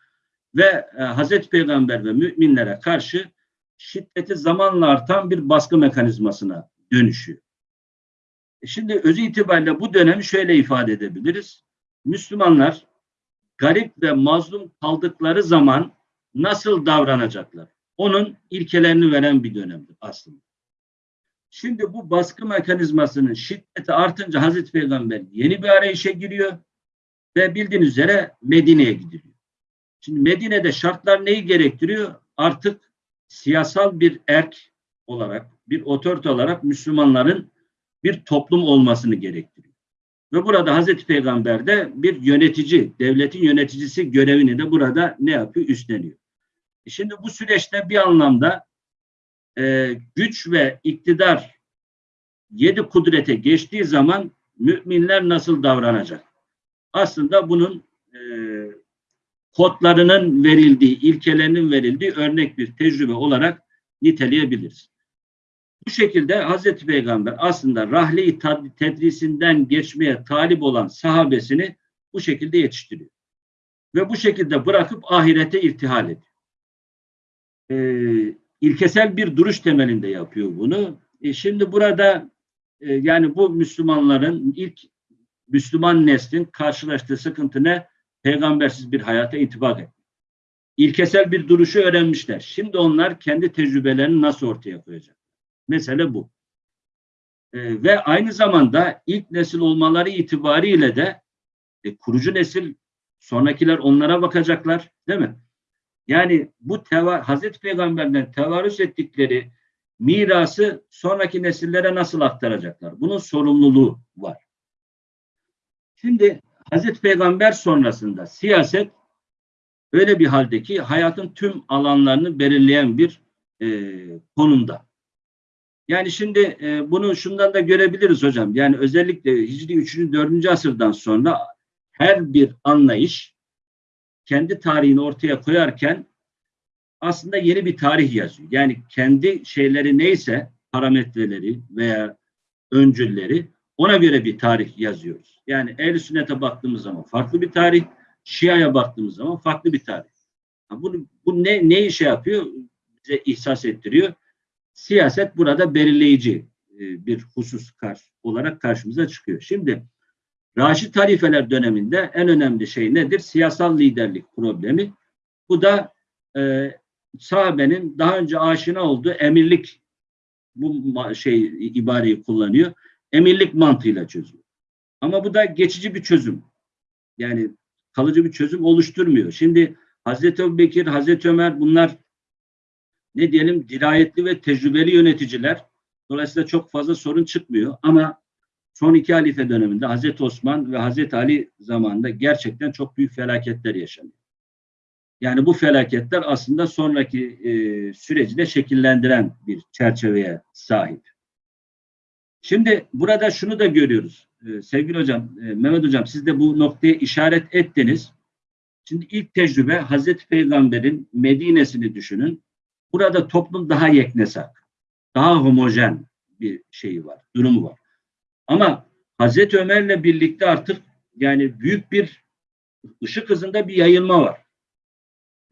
Ve e, Hazreti Peygamber ve müminlere karşı şiddeti zamanla artan bir baskı mekanizmasına dönüşüyor. E şimdi özü itibariyle bu dönemi şöyle ifade edebiliriz. Müslümanlar garip ve mazlum kaldıkları zaman nasıl davranacaklar? Onun ilkelerini veren bir dönemdir aslında. Şimdi bu baskı mekanizmasının şiddeti artınca Hazreti Peygamber yeni bir arayışa giriyor ve bildiğiniz üzere Medine'ye gidiliyor. Şimdi Medine'de şartlar neyi gerektiriyor? Artık siyasal bir erk olarak, bir otorite olarak Müslümanların bir toplum olmasını gerektiriyor. Ve burada Hazreti Peygamber de bir yönetici, devletin yöneticisi görevini de burada ne yapıyor? Üstleniyor. E Şimdi bu süreçte bir anlamda e, güç ve iktidar yedi kudrete geçtiği zaman müminler nasıl davranacak? Aslında bunun e, kodlarının verildiği, ilkelerinin verildiği örnek bir tecrübe olarak niteleyebiliriz. Bu şekilde Hazreti Peygamber aslında rahle-i tedrisinden geçmeye talip olan sahabesini bu şekilde yetiştiriyor. Ve bu şekilde bırakıp ahirete irtihal ediyor. Ee, ilkesel bir duruş temelinde yapıyor bunu. E şimdi burada e, yani bu Müslümanların ilk Müslüman neslin karşılaştığı sıkıntı ne? Peygambersiz bir hayata intibak etmek. İlkesel bir duruşu öğrenmişler. Şimdi onlar kendi tecrübelerini nasıl ortaya koyacak? Mesele bu. E, ve aynı zamanda ilk nesil olmaları itibariyle de e, kurucu nesil sonrakiler onlara bakacaklar değil mi? Yani bu teva, Hazreti Peygamber'den tevarüs ettikleri mirası sonraki nesillere nasıl aktaracaklar? Bunun sorumluluğu var. Şimdi Hazreti Peygamber sonrasında siyaset öyle bir halde ki hayatın tüm alanlarını belirleyen bir e, konumda. Yani şimdi e, bunu şundan da görebiliriz hocam. Yani özellikle Hicri 3. 4. asırdan sonra her bir anlayış kendi tarihini ortaya koyarken aslında yeni bir tarih yazıyor. Yani kendi şeyleri neyse parametreleri veya öncülleri ona göre bir tarih yazıyoruz. Yani ehl sünnete baktığımız zaman farklı bir tarih, Şia'ya baktığımız zaman farklı bir tarih. Bu, bu ne, ne işe yapıyor? Bize ihsas ettiriyor. Siyaset burada belirleyici e, bir husus olarak karşımıza çıkıyor. Şimdi Raşid halifeler döneminde en önemli şey nedir? Siyasal liderlik problemi. Bu da e, sahabenin daha önce aşina olduğu emirlik bu şey ibareyi kullanıyor. Emirlik mantığıyla çözüyor. Ama bu da geçici bir çözüm. Yani kalıcı bir çözüm oluşturmuyor. Şimdi Hazreti Ebubekir, Hazreti Ömer bunlar ne diyelim dirayetli ve tecrübeli yöneticiler. Dolayısıyla çok fazla sorun çıkmıyor. Ama son iki halife döneminde Hazreti Osman ve Hazreti Ali zamanında gerçekten çok büyük felaketler yaşanıyor. Yani bu felaketler aslında sonraki e, süreci de şekillendiren bir çerçeveye sahip. Şimdi burada şunu da görüyoruz. E, sevgili hocam, e, Mehmet hocam siz de bu noktaya işaret ettiniz. Şimdi ilk tecrübe Hazreti Peygamber'in Medine'sini düşünün. Burada toplum daha yeknesak, daha homojen bir şeyi var, durumu var. Ama Hazreti Ömer'le birlikte artık yani büyük bir ışık hızında bir yayılma var.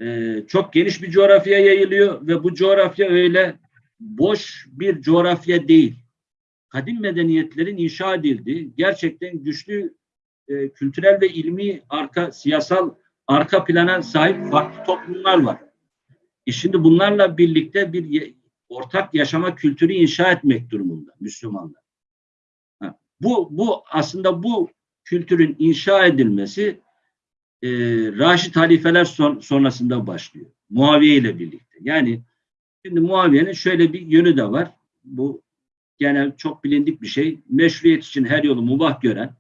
Ee, çok geniş bir coğrafyaya yayılıyor ve bu coğrafya öyle boş bir coğrafya değil. Kadim medeniyetlerin inşa edildiği, gerçekten güçlü e, kültürel ve ilmi arka siyasal arka plana sahip farklı toplumlar var. E şimdi bunlarla birlikte bir ortak yaşama kültürü inşa etmek durumunda Müslümanlar. Bu bu aslında bu kültürün inşa edilmesi e, Raşid halifeler son, sonrasında başlıyor. Muaviye ile birlikte. Yani şimdi Muaviye'nin şöyle bir yönü de var. Bu genel çok bilindik bir şey. Meşruiyet için her yolu mubah gören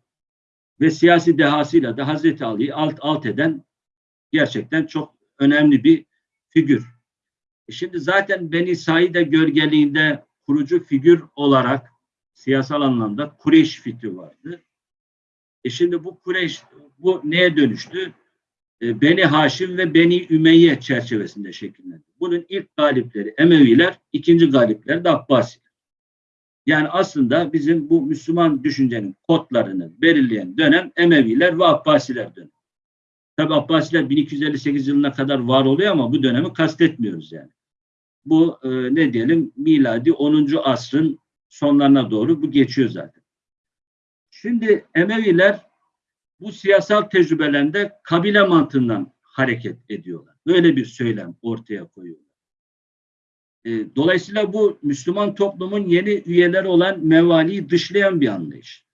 ve siyasi dehasıyla da Hazreti Ali'yi alt alt eden gerçekten çok önemli bir figür. E Şimdi zaten Beni Saide gölgeliğinde kurucu figür olarak siyasal anlamda Kureyş fikri vardı. E şimdi bu Kureyş bu neye dönüştü? E, Beni Haşim ve Beni Ümeyye çerçevesinde şekillendi. Bunun ilk galipleri Emeviler, ikinci galipleri de Abbasiler. Yani aslında bizim bu Müslüman düşüncenin kodlarını belirleyen dönem Emeviler ve Abbasiler dönemi. Tabi Abbasiler 1258 yılına kadar var oluyor ama bu dönemi kastetmiyoruz yani. Bu e, ne diyelim miladi 10. asrın sonlarına doğru bu geçiyor zaten. Şimdi Emeviler bu siyasal tecrübelerinde kabile mantığından hareket ediyorlar. Böyle bir söylem ortaya koyuyorlar. E, dolayısıyla bu Müslüman toplumun yeni üyeleri olan mevaliyi dışlayan bir anlayış.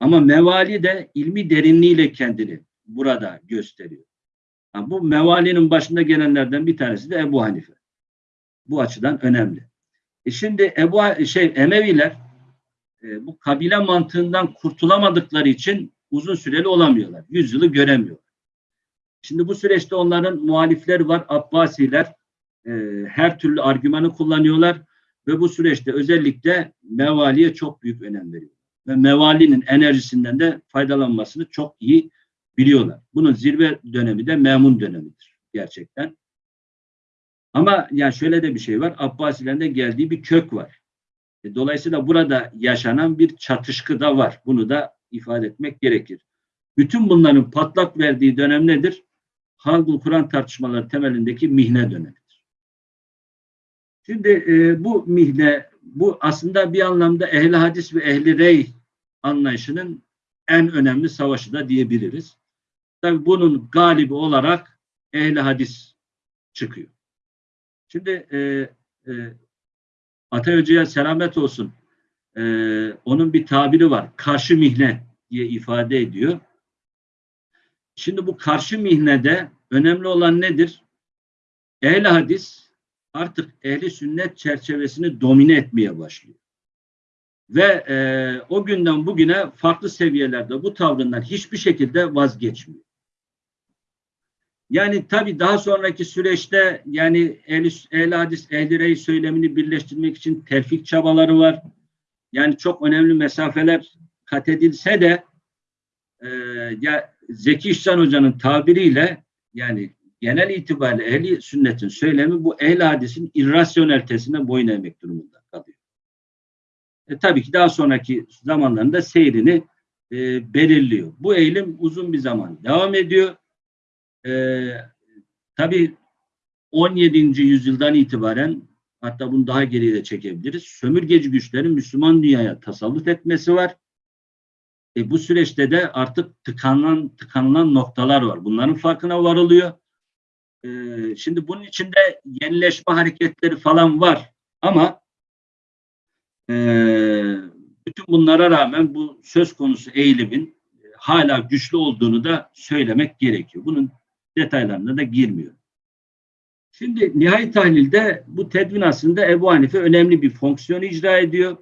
Ama mevali de ilmi derinliğiyle kendini burada gösteriyor. Ha, bu mevalinin başında gelenlerden bir tanesi de Ebu Hanife. Bu açıdan önemli. E şimdi Ebu şey Emeviler e, bu kabile mantığından kurtulamadıkları için uzun süreli olamıyorlar. Yüzyılı göremiyorlar. Şimdi bu süreçte onların muhalifleri var, Abbasiler e, her türlü argümanı kullanıyorlar ve bu süreçte özellikle mevaliye çok büyük önem veriyor. Ve mevalinin enerjisinden de faydalanmasını çok iyi biliyorlar. Bunun zirve dönemi de Memun dönemidir gerçekten. Ama yani şöyle de bir şey var. Abbasilerin de geldiği bir kök var. E, Dolayısıyla burada yaşanan bir çatışkı da var. Bunu da ifade etmek gerekir. Bütün bunların patlak verdiği dönem nedir? Halkul Kur'an tartışmaları temelindeki mihne dönemidir. Şimdi e, bu mihne, bu aslında bir anlamda ehli hadis ve ehli rey anlayışının en önemli savaşı da diyebiliriz. Tabii bunun galibi olarak ehli hadis çıkıyor. Şimdi e, e, Atay Hoca'ya selamet olsun. E, onun bir tabiri var. Karşı mihne diye ifade ediyor. Şimdi bu karşı mihnede önemli olan nedir? Ehli hadis artık ehli sünnet çerçevesini domine etmeye başlıyor. Ve e, o günden bugüne farklı seviyelerde bu tavrından hiçbir şekilde vazgeçmiyor. Yani tabii daha sonraki süreçte yani ehl ehl hadis, ehl rey söylemini birleştirmek için terfik çabaları var. Yani çok önemli mesafeler kat edilse de e, ya Zeki İhsan Hoca'nın tabiriyle yani genel itibariyle ehli sünnetin söylemi bu ehl hadisin irrasyonelitesine boyun eğmek durumunda kalıyor. E, tabii ki daha sonraki zamanlarında seyrini e, belirliyor. Bu eğilim uzun bir zaman devam ediyor. E, tabii 17. yüzyıldan itibaren hatta bunu daha geriye de çekebiliriz. Sömürgeci güçlerin Müslüman dünyaya tasallut etmesi var. E, bu süreçte de artık tıkanılan, tıkanılan noktalar var. Bunların farkına varılıyor. E, şimdi bunun içinde yenileşme hareketleri falan var. Ama e, bütün bunlara rağmen bu söz konusu eğilimin e, hala güçlü olduğunu da söylemek gerekiyor. Bunun detaylarına da girmiyor. Şimdi nihai tahlilde bu tedvin aslında Ebu Hanife önemli bir fonksiyon icra ediyor.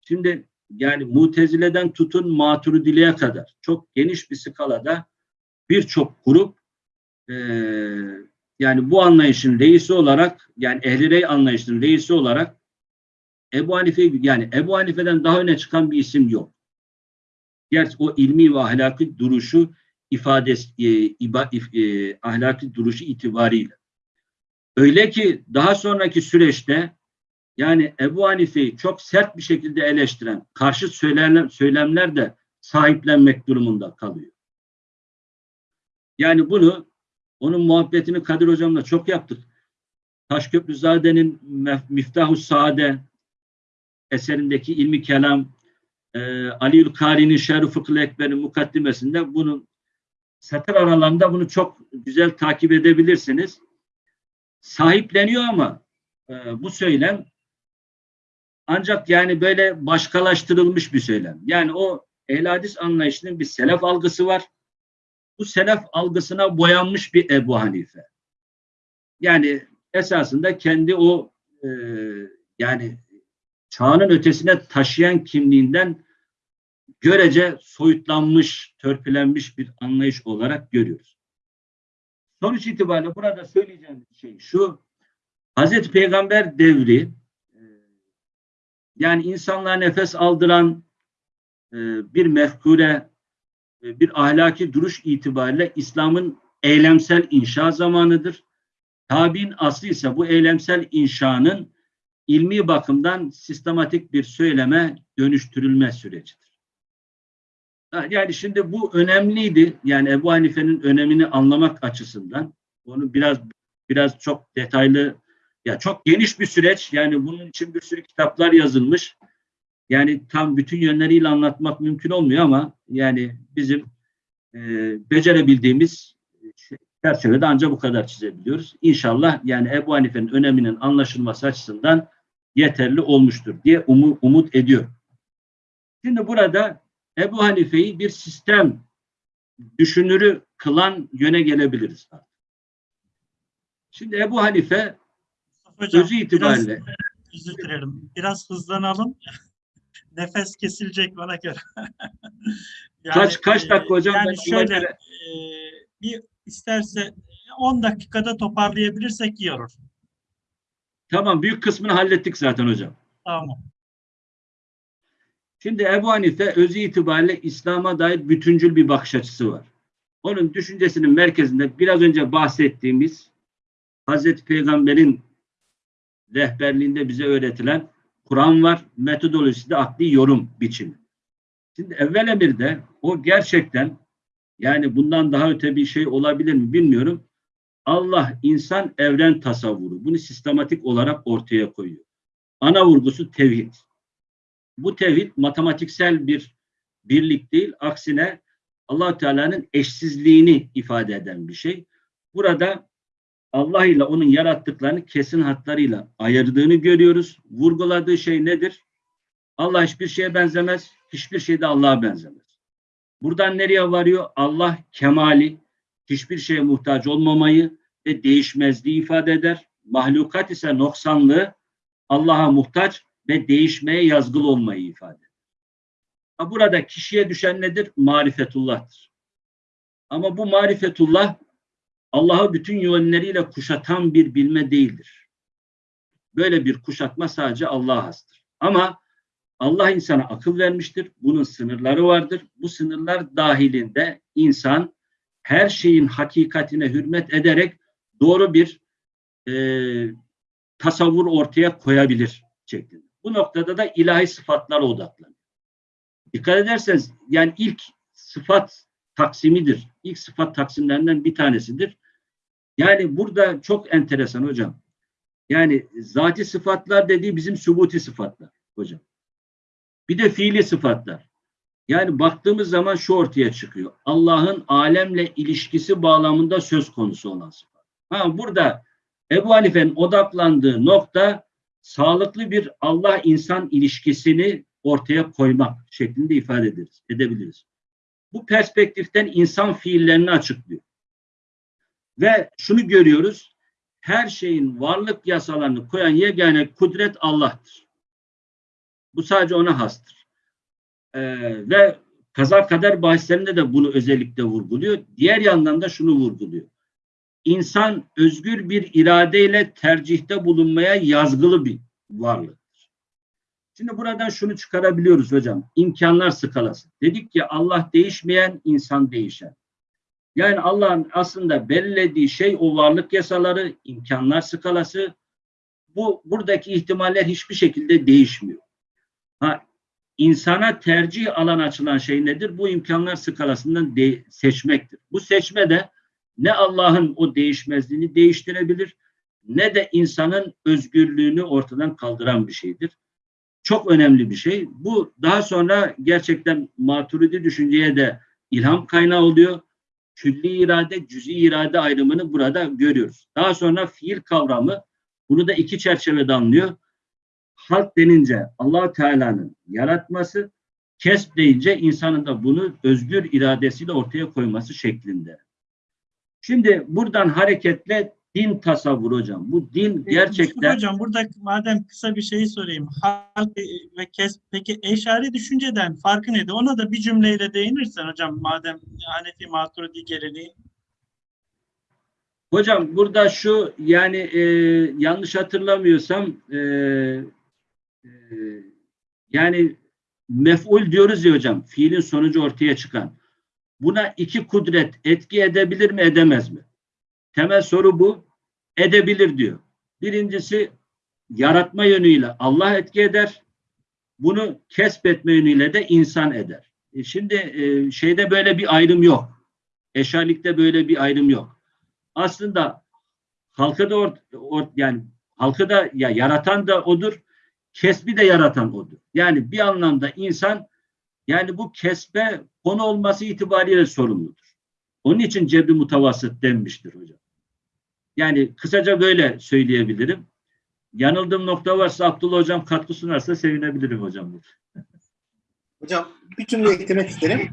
Şimdi yani Mutezile'den tutun Maturidile'ye kadar çok geniş bir skalada birçok grup e, yani bu anlayışın reisi olarak yani ehli rey anlayışının reisi olarak Ebu Hanife yani Ebu Hanife'den daha öne çıkan bir isim yok. Gerçi o ilmi ve ahlaki duruşu ifadesi e, iba, e, ahlaki duruşu itibariyle. Öyle ki daha sonraki süreçte yani Ebu Hanife'yi çok sert bir şekilde eleştiren karşı söylemler, söylemler de sahiplenmek durumunda kalıyor. Yani bunu onun muhabbetini Kadir Hocam'la çok yaptık. Taşköprüzade'nin Miftahü Saade eserindeki ilmi kelam e, Aliül Kari'nin Şerh-i Fıkıh Ekber'in mukaddimesinde bunun satır aralarında bunu çok güzel takip edebilirsiniz. Sahipleniyor ama e, bu söylem ancak yani böyle başkalaştırılmış bir söylem. Yani o ehl hadis anlayışının bir selef algısı var. Bu selef algısına boyanmış bir Ebu Hanife. Yani esasında kendi o e, yani çağının ötesine taşıyan kimliğinden görece soyutlanmış, törpülenmiş bir anlayış olarak görüyoruz. Sonuç itibariyle burada söyleyeceğim şey şu, Hazreti Peygamber devri e, yani insanlığa nefes aldıran e, bir mefkure, e, bir ahlaki duruş itibariyle İslam'ın eylemsel inşa zamanıdır. Tabi'in aslı ise bu eylemsel inşanın ilmi bakımdan sistematik bir söyleme dönüştürülme sürecidir. Yani şimdi bu önemliydi. Yani Ebu Hanife'nin önemini anlamak açısından onu biraz biraz çok detaylı ya çok geniş bir süreç. Yani bunun için bir sürü kitaplar yazılmış. Yani tam bütün yönleriyle anlatmak mümkün olmuyor ama yani bizim e, becerebildiğimiz çerçevede ancak bu kadar çizebiliyoruz. İnşallah yani Ebu Hanife'nin öneminin anlaşılması açısından yeterli olmuştur diye umu, umut ediyor. Şimdi burada Ebu Hanife'yi bir sistem düşünürü kılan yöne gelebiliriz. Şimdi Ebu Hanife Hocam, özü itibariyle Biraz, özür dilerim. Biraz hızlanalım. Nefes kesilecek bana göre. Yani, kaç kaç dakika hocam? Yani Ben şöyle e, bir isterse 10 dakikada toparlayabilirsek iyi olur. Tamam büyük kısmını hallettik zaten hocam. Tamam. Şimdi Ebu Hanife özü itibariyle İslam'a dair bütüncül bir bakış açısı var. Onun düşüncesinin merkezinde biraz önce bahsettiğimiz Hazreti Peygamber'in rehberliğinde bize öğretilen Kur'an var. Metodolojisi de akli yorum biçimi. Şimdi evvel emirde o gerçekten yani bundan daha öte bir şey olabilir mi bilmiyorum. Allah insan evren tasavvuru. Bunu sistematik olarak ortaya koyuyor. Ana vurgusu tevhid. Bu tevhid matematiksel bir birlik değil, aksine allah Teala'nın eşsizliğini ifade eden bir şey. Burada Allah ile onun yarattıklarını kesin hatlarıyla ayırdığını görüyoruz. Vurguladığı şey nedir? Allah hiçbir şeye benzemez, hiçbir şey de Allah'a benzemez. Buradan nereye varıyor? Allah kemali, hiçbir şeye muhtaç olmamayı ve değişmezliği ifade eder. Mahlukat ise noksanlığı, Allah'a muhtaç ve değişmeye yazgılı olmayı ifade eder. Burada kişiye düşen nedir? Marifetullah'tır. Ama bu marifetullah Allah'ı bütün yönleriyle kuşatan bir bilme değildir. Böyle bir kuşatma sadece Allah'a hastır. Ama Allah insana akıl vermiştir. Bunun sınırları vardır. Bu sınırlar dahilinde insan her şeyin hakikatine hürmet ederek doğru bir e, tasavvur ortaya koyabilir şeklinde. Bu noktada da ilahi sıfatlara odaklanıyor. Dikkat ederseniz yani ilk sıfat taksimidir. İlk sıfat taksimlerinden bir tanesidir. Yani burada çok enteresan hocam. Yani zati sıfatlar dediği bizim subuti sıfatlar hocam. Bir de fiili sıfatlar. Yani baktığımız zaman şu ortaya çıkıyor. Allah'ın alemle ilişkisi bağlamında söz konusu olan sıfat. Ha burada Ebu Hanife'nin odaklandığı nokta sağlıklı bir Allah-insan ilişkisini ortaya koymak şeklinde ifade ederiz, edebiliriz. Bu perspektiften insan fiillerini açıklıyor. Ve şunu görüyoruz, her şeyin varlık yasalarını koyan yegane kudret Allah'tır. Bu sadece ona hastır. Ee, ve kaza kader bahislerinde de bunu özellikle vurguluyor. Diğer yandan da şunu vurguluyor. İnsan özgür bir iradeyle tercihte bulunmaya yazgılı bir varlıktır. Şimdi buradan şunu çıkarabiliyoruz hocam. İmkanlar skalası. Dedik ki Allah değişmeyen, insan değişen. Yani Allah'ın aslında belirlediği şey o varlık yasaları, imkanlar skalası. Bu buradaki ihtimaller hiçbir şekilde değişmiyor. Ha, insana tercih alan açılan şey nedir? Bu imkanlar skalasından seçmektir. Bu seçme de ne Allah'ın o değişmezliğini değiştirebilir ne de insanın özgürlüğünü ortadan kaldıran bir şeydir. çok önemli bir şey. Bu daha sonra gerçekten maturidi düşünceye de ilham kaynağı oluyor. Külli irade, cüz'i irade ayrımını burada görüyoruz. Daha sonra fiil kavramı bunu da iki çerçevede anlıyor. Halk denince allah Teala'nın yaratması, kesb deyince insanın da bunu özgür iradesiyle ortaya koyması şeklinde. Şimdi buradan hareketle din tasavvur hocam. Bu din Mustafa gerçekten Hocam burada madem kısa bir şey sorayım. Halk ve kes peki eşari düşünceden farkı nedir? Ona da bir cümleyle değinirsen hocam madem Hanefi Maturidi geleneği. Hocam burada şu yani e, yanlış hatırlamıyorsam e, e, yani mef'ul diyoruz ya hocam fiilin sonucu ortaya çıkan. Buna iki kudret etki edebilir mi edemez mi? Temel soru bu. Edebilir diyor. Birincisi yaratma yönüyle Allah etki eder. Bunu kesbetme yönüyle de insan eder. E şimdi e, şeyde böyle bir ayrım yok. Eşarlikte böyle bir ayrım yok aslında halkı da or, or, yani halkı da ya yaratan da odur, kesbi de yaratan odur. Yani bir anlamda insan yani bu kesbe konu olması itibariyle sorumludur. Onun için cebri mutavasıt denmiştir hocam. Yani kısaca böyle söyleyebilirim. Yanıldığım nokta varsa Abdullah hocam katkı sunarsa sevinebilirim hocam. Hocam bir cümle eklemek isterim.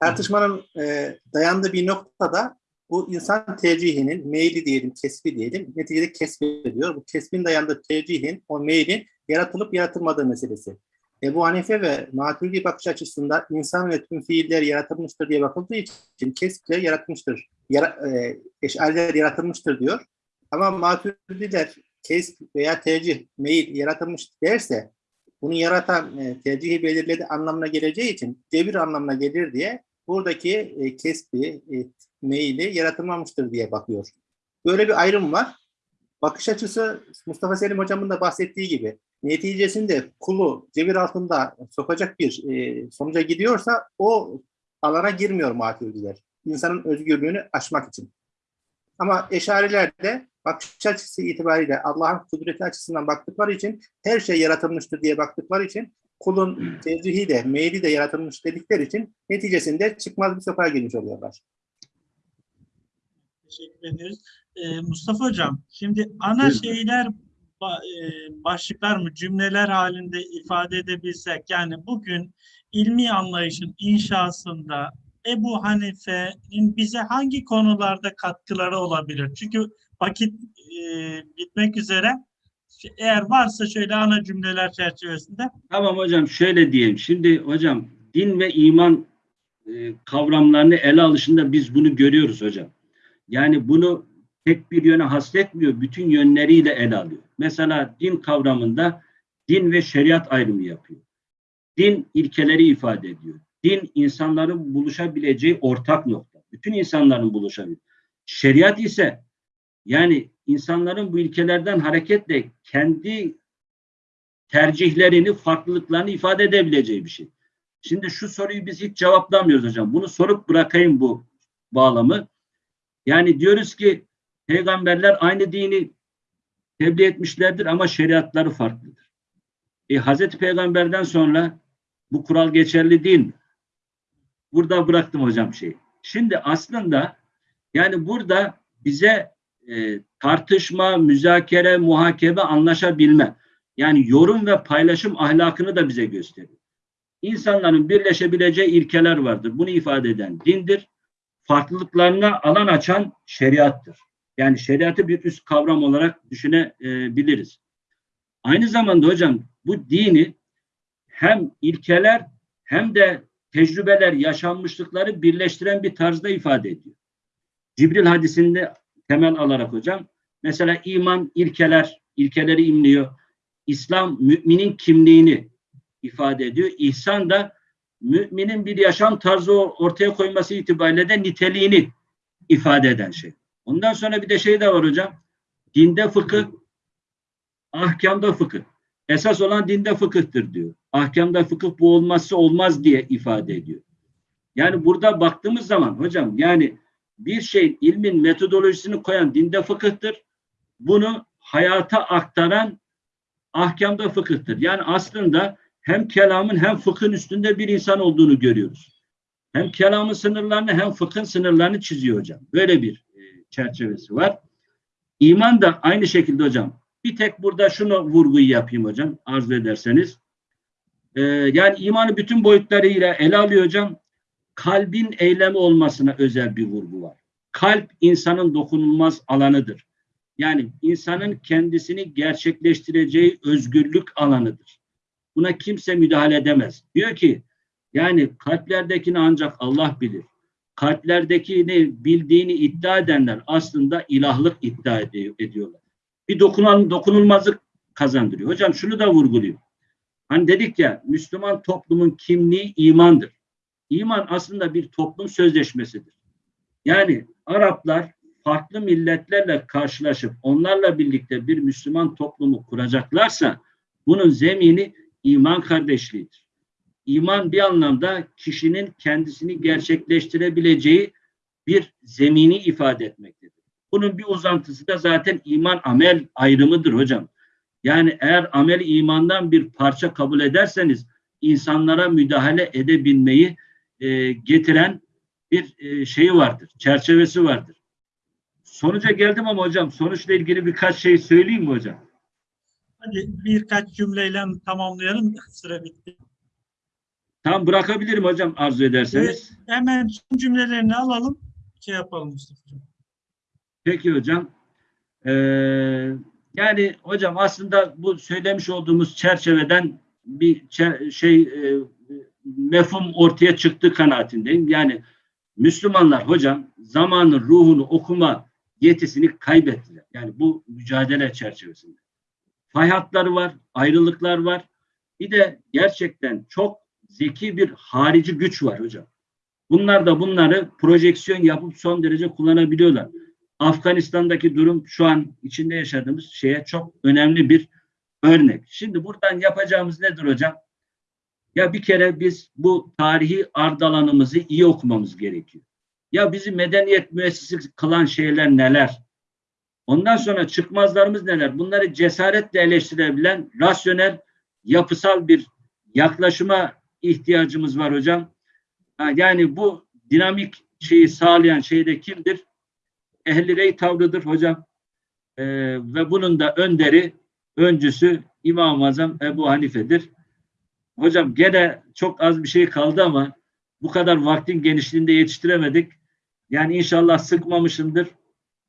Tartışmanın e, dayandığı bir noktada bu insan tercihinin, meyli diyelim, kesbi diyelim, neticede kesbediyor. Bu kesbin dayandığı tercihin, o meylin yaratılıp yaratılmadığı meselesi. Ebu Hanife ve Maturidi bakış açısında insan ve tüm fiiller yaratılmıştır diye bakıldığı için kesple yaratmıştır. Yara, e, eşariler yaratılmıştır diyor. Ama Maturidiler kesb veya tercih, meyil yaratılmış derse bunu yaratan e, tercihi belirledi anlamına geleceği için cebir anlamına gelir diye buradaki e, kesbi, e, meyili yaratılmamıştır diye bakıyor. Böyle bir ayrım var. Bakış açısı Mustafa Selim hocamın da bahsettiği gibi neticesinde kulu cebir altında sokacak bir e, sonuca gidiyorsa o alana girmiyor maturidiler. İnsanın özgürlüğünü aşmak için. Ama eşariler de bakış açısı itibariyle Allah'ın kudreti açısından baktıkları için her şey yaratılmıştır diye baktıkları için kulun tercihi de, meyli de yaratılmış dedikleri için neticesinde çıkmaz bir sokağa girmiş oluyorlar. Teşekkür ederiz. Ee, Mustafa Hocam, şimdi ana Buyurun. şeyler başlıklar mı cümleler halinde ifade edebilsek yani bugün ilmi anlayışın inşasında Ebu Hanife'nin bize hangi konularda katkıları olabilir? Çünkü vakit e, bitmek üzere. Eğer varsa şöyle ana cümleler çerçevesinde Tamam hocam şöyle diyeyim. Şimdi hocam din ve iman e, kavramlarını ele alışında biz bunu görüyoruz hocam. Yani bunu tek bir yöne hasretmiyor, bütün yönleriyle ele alıyor. Mesela din kavramında din ve şeriat ayrımı yapıyor. Din ilkeleri ifade ediyor. Din insanların buluşabileceği ortak nokta. Bütün insanların buluşabileceği. Şeriat ise yani insanların bu ilkelerden hareketle kendi tercihlerini, farklılıklarını ifade edebileceği bir şey. Şimdi şu soruyu biz hiç cevaplamıyoruz hocam. Bunu sorup bırakayım bu bağlamı. Yani diyoruz ki peygamberler aynı dini tebliğ etmişlerdir ama şeriatları farklıdır. E, Hazreti Peygamber'den sonra bu kural geçerli değil mi? Burada bıraktım hocam şeyi. Şimdi aslında yani burada bize e, tartışma, müzakere, muhakeme, anlaşabilme yani yorum ve paylaşım ahlakını da bize gösteriyor. İnsanların birleşebileceği ilkeler vardır. Bunu ifade eden dindir. Farklılıklarına alan açan şeriattır. Yani şeriatı bir üst kavram olarak düşünebiliriz. Aynı zamanda hocam bu dini hem ilkeler hem de tecrübeler, yaşanmışlıkları birleştiren bir tarzda ifade ediyor. Cibril hadisinde temel alarak hocam mesela iman ilkeler, ilkeleri imliyor. İslam müminin kimliğini ifade ediyor. İhsan da müminin bir yaşam tarzı ortaya koyması itibariyle de niteliğini ifade eden şey. Ondan sonra bir de şey de var hocam. Dinde fıkıh, ahkamda fıkıh. Esas olan dinde fıkıhtır diyor. Ahkamda fıkıh bu olmazsa olmaz diye ifade ediyor. Yani burada baktığımız zaman hocam yani bir şey ilmin metodolojisini koyan dinde fıkıhtır. Bunu hayata aktaran ahkamda fıkıhtır. Yani aslında hem kelamın hem fıkhın üstünde bir insan olduğunu görüyoruz. Hem kelamın sınırlarını hem fıkhın sınırlarını çiziyor hocam. Böyle bir çerçevesi var. İman da aynı şekilde hocam. Bir tek burada şunu vurguyu yapayım hocam arzu ederseniz. Ee, yani imanı bütün boyutlarıyla ele alıyor hocam. Kalbin eylemi olmasına özel bir vurgu var. Kalp insanın dokunulmaz alanıdır. Yani insanın kendisini gerçekleştireceği özgürlük alanıdır. Buna kimse müdahale edemez. Diyor ki yani kalplerdekini ancak Allah bilir. Kalplerdekini bildiğini iddia edenler aslında ilahlık iddia ediyor, ediyorlar. Bir dokunan, dokunulmazlık kazandırıyor. Hocam şunu da vurguluyor. Hani dedik ya Müslüman toplumun kimliği imandır. İman aslında bir toplum sözleşmesidir. Yani Araplar farklı milletlerle karşılaşıp onlarla birlikte bir Müslüman toplumu kuracaklarsa bunun zemini iman kardeşliğidir. İman bir anlamda kişinin kendisini gerçekleştirebileceği bir zemini ifade etmektedir. Bunun bir uzantısı da zaten iman amel ayrımıdır hocam. Yani eğer amel imandan bir parça kabul ederseniz insanlara müdahale edebilmeyi e, getiren bir e, şeyi vardır, çerçevesi vardır. Sonuca geldim ama hocam sonuçla ilgili birkaç şey söyleyeyim mi hocam? Hadi birkaç cümleyle tamamlayalım. Süre bitti. Tam bırakabilirim hocam arzu ederseniz. Hemen son cümlelerini alalım. Şey yapalım Mustafa'cığım. Peki hocam. Ee, yani hocam aslında bu söylemiş olduğumuz çerçeveden bir çer- şey e, mefhum ortaya çıktı kanaatindeyim. Yani Müslümanlar hocam zamanın ruhunu okuma yetisini kaybettiler. Yani bu mücadele çerçevesinde. Fay hatları var, ayrılıklar var. Bir de gerçekten çok zeki bir harici güç var hocam. Bunlar da bunları projeksiyon yapıp son derece kullanabiliyorlar. Afganistan'daki durum şu an içinde yaşadığımız şeye çok önemli bir örnek. Şimdi buradan yapacağımız nedir hocam? Ya bir kere biz bu tarihi ardalanımızı iyi okumamız gerekiyor. Ya bizi medeniyet müessesesi kılan şeyler neler? Ondan sonra çıkmazlarımız neler? Bunları cesaretle eleştirebilen rasyonel, yapısal bir yaklaşıma ihtiyacımız var hocam. Yani bu dinamik şeyi sağlayan şey de kimdir? Ehli rey tavrıdır hocam. Ee, ve bunun da önderi, öncüsü İmam-ı Azam Ebu Hanife'dir. Hocam gene çok az bir şey kaldı ama bu kadar vaktin genişliğinde yetiştiremedik. Yani inşallah sıkmamışımdır.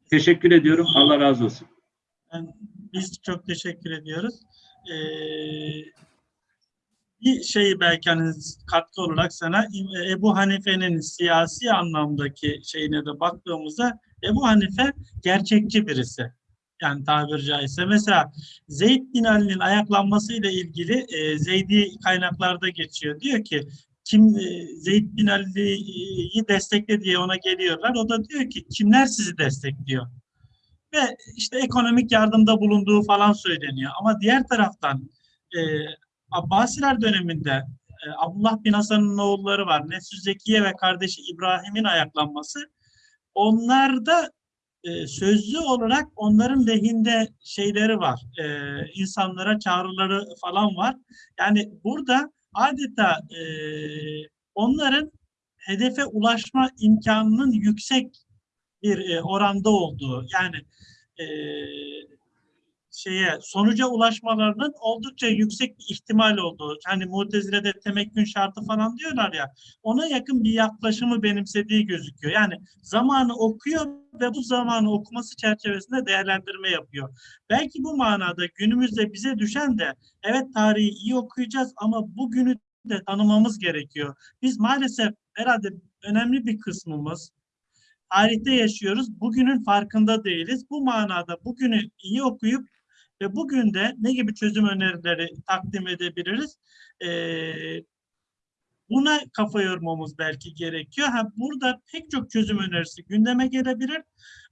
Teşekkür ediyorum. Allah razı olsun. Biz çok teşekkür ediyoruz. Ee, bir şeyi belki hani katkı olarak sana Ebu Hanife'nin siyasi anlamdaki şeyine de baktığımızda Ebu Hanife gerçekçi birisi. Yani tabiri caizse. Mesela Zeyd bin Ali'nin ayaklanmasıyla ilgili e, Zeydi kaynaklarda geçiyor. Diyor ki kim e, Zeyd bin Ali'yi destekle diye ona geliyorlar. O da diyor ki kimler sizi destekliyor? Ve işte ekonomik yardımda bulunduğu falan söyleniyor. Ama diğer taraftan e, Abbasiler döneminde e, Abdullah bin Hasan'ın oğulları var. Nefsü Zekiye ve kardeşi İbrahim'in ayaklanması. Onlarda e, sözlü olarak onların lehinde şeyleri var. E, insanlara çağrıları falan var. Yani burada adeta onların hedefe ulaşma imkanının yüksek bir oranda olduğu yani şeye sonuca ulaşmalarının oldukça yüksek bir ihtimal olduğu. Hani Mutezile'de temekkün şartı falan diyorlar ya. Ona yakın bir yaklaşımı benimsediği gözüküyor. Yani zamanı okuyor ve bu zamanı okuması çerçevesinde değerlendirme yapıyor. Belki bu manada günümüzde bize düşen de evet tarihi iyi okuyacağız ama bugünü de tanımamız gerekiyor. Biz maalesef herhalde önemli bir kısmımız tarihte yaşıyoruz. Bugünün farkında değiliz. Bu manada bugünü iyi okuyup ve bugün de ne gibi çözüm önerileri takdim edebiliriz? Ee, buna kafa yormamız belki gerekiyor. Ha, burada pek çok çözüm önerisi gündeme gelebilir.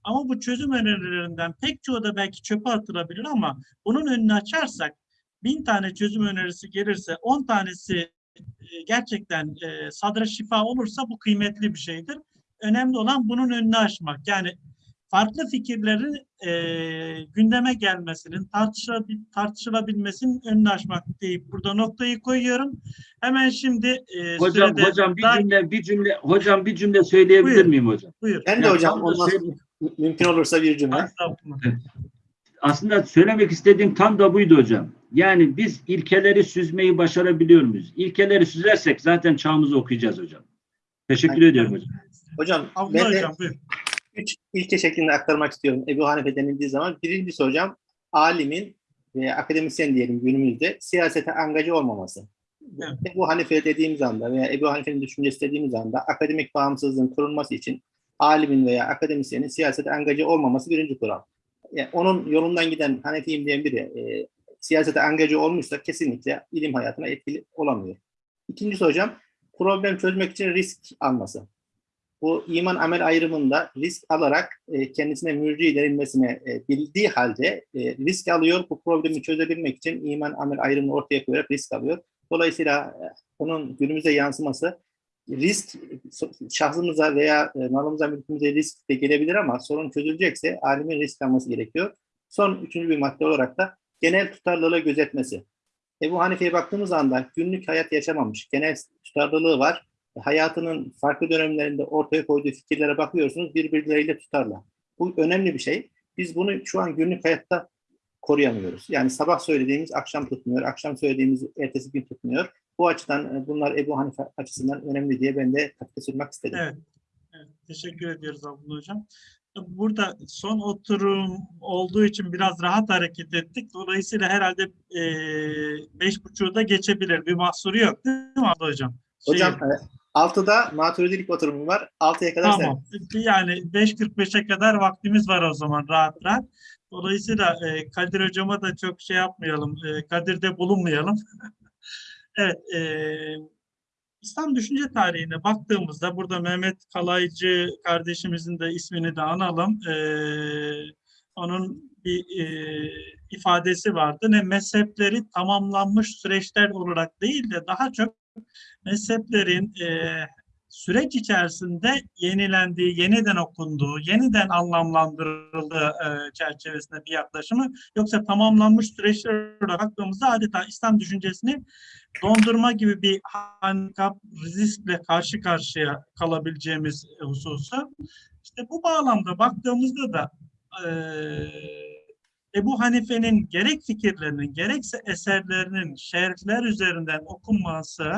Ama bu çözüm önerilerinden pek çoğu da belki çöpe atılabilir ama bunun önünü açarsak bin tane çözüm önerisi gelirse on tanesi e, gerçekten e, sadra şifa olursa bu kıymetli bir şeydir. Önemli olan bunun önünü açmak. Yani farklı fikirlerin e, gündeme gelmesinin, tartışılabil, tartışılabilmesinin önünü açmak deyip burada noktayı koyuyorum. Hemen şimdi e, Hocam sürede hocam bir daha- cümle bir cümle hocam bir cümle söyleyebilir Buyurun. miyim hocam? buyur. Ben de hocam şey- sonra mümkün olursa bir cümle. Aslında söylemek istediğim tam da buydu hocam. Yani biz ilkeleri süzmeyi başarabiliyor muyuz? İlkeleri süzersek zaten çağımızı okuyacağız hocam. Teşekkür Aynen. ediyorum hocam. Hocam Abdullah ben de hocam buyur. Üç ilke şeklinde aktarmak istiyorum Ebu Hanife denildiği zaman. Birincisi hocam alimin veya akademisyen diyelim günümüzde siyasete angaja olmaması. Evet. Ebu Hanife dediğimiz anda veya Ebu Hanife'nin düşüncesi dediğimiz anda akademik bağımsızlığın korunması için alimin veya akademisyenin siyasete angaja olmaması birinci kural. Yani onun yolundan giden Hanefiyim diyen biri e, siyasete angaja olmuşsa kesinlikle ilim hayatına etkili olamıyor. İkincisi hocam problem çözmek için risk alması bu iman amel ayrımında risk alarak e, kendisine mürci denilmesine e, bildiği halde e, risk alıyor. Bu problemi çözebilmek için iman amel ayrımını ortaya koyarak risk alıyor. Dolayısıyla e, onun günümüze yansıması risk şahsımıza veya e, malımıza mülkümüze risk de gelebilir ama sorun çözülecekse alimin risk alması gerekiyor. Son üçüncü bir madde olarak da genel tutarlılığı gözetmesi. Ebu Hanife'ye baktığımız anda günlük hayat yaşamamış, genel tutarlılığı var hayatının farklı dönemlerinde ortaya koyduğu fikirlere bakıyorsunuz birbirleriyle tutarlar. Bu önemli bir şey. Biz bunu şu an günlük hayatta koruyamıyoruz. Yani sabah söylediğimiz akşam tutmuyor, akşam söylediğimiz ertesi gün tutmuyor. Bu açıdan e, bunlar Ebu Hanife açısından önemli diye ben de katkı sunmak istedim. Evet. evet. Teşekkür ediyoruz Abdullah Hocam. Burada son oturum olduğu için biraz rahat hareket ettik. Dolayısıyla herhalde e, beş buçuğu da geçebilir. Bir mahsuru yok değil mi Abdullah Hocam? Şey, Hocam e, 6'da maturidilik oturumu var. 6'ya kadar sen. Tamam. Yani 5.45'e kadar vaktimiz var o zaman rahat rahat. Dolayısıyla e, Kadir Hocama da çok şey yapmayalım. E, Kadir'de bulunmayalım. evet. E, İslam düşünce tarihine baktığımızda burada Mehmet Kalaycı kardeşimizin de ismini de analım. E, onun bir e, ifadesi vardı. Ne mezhepleri tamamlanmış süreçler olarak değil de daha çok mezheplerin e, süreç içerisinde yenilendiği, yeniden okunduğu, yeniden anlamlandırıldığı e, çerçevesinde bir yaklaşımı yoksa tamamlanmış süreçler olarak baktığımızda adeta İslam düşüncesini dondurma gibi bir handikap, riskle karşı karşıya kalabileceğimiz hususu. İşte bu bağlamda baktığımızda da e, Ebu Hanife'nin gerek fikirlerinin gerekse eserlerinin şerhler üzerinden okunması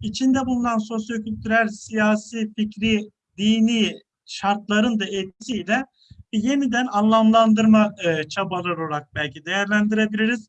içinde bulunan sosyokültürel, siyasi, fikri, dini şartların da etkisiyle yeniden anlamlandırma e, çabaları olarak belki değerlendirebiliriz.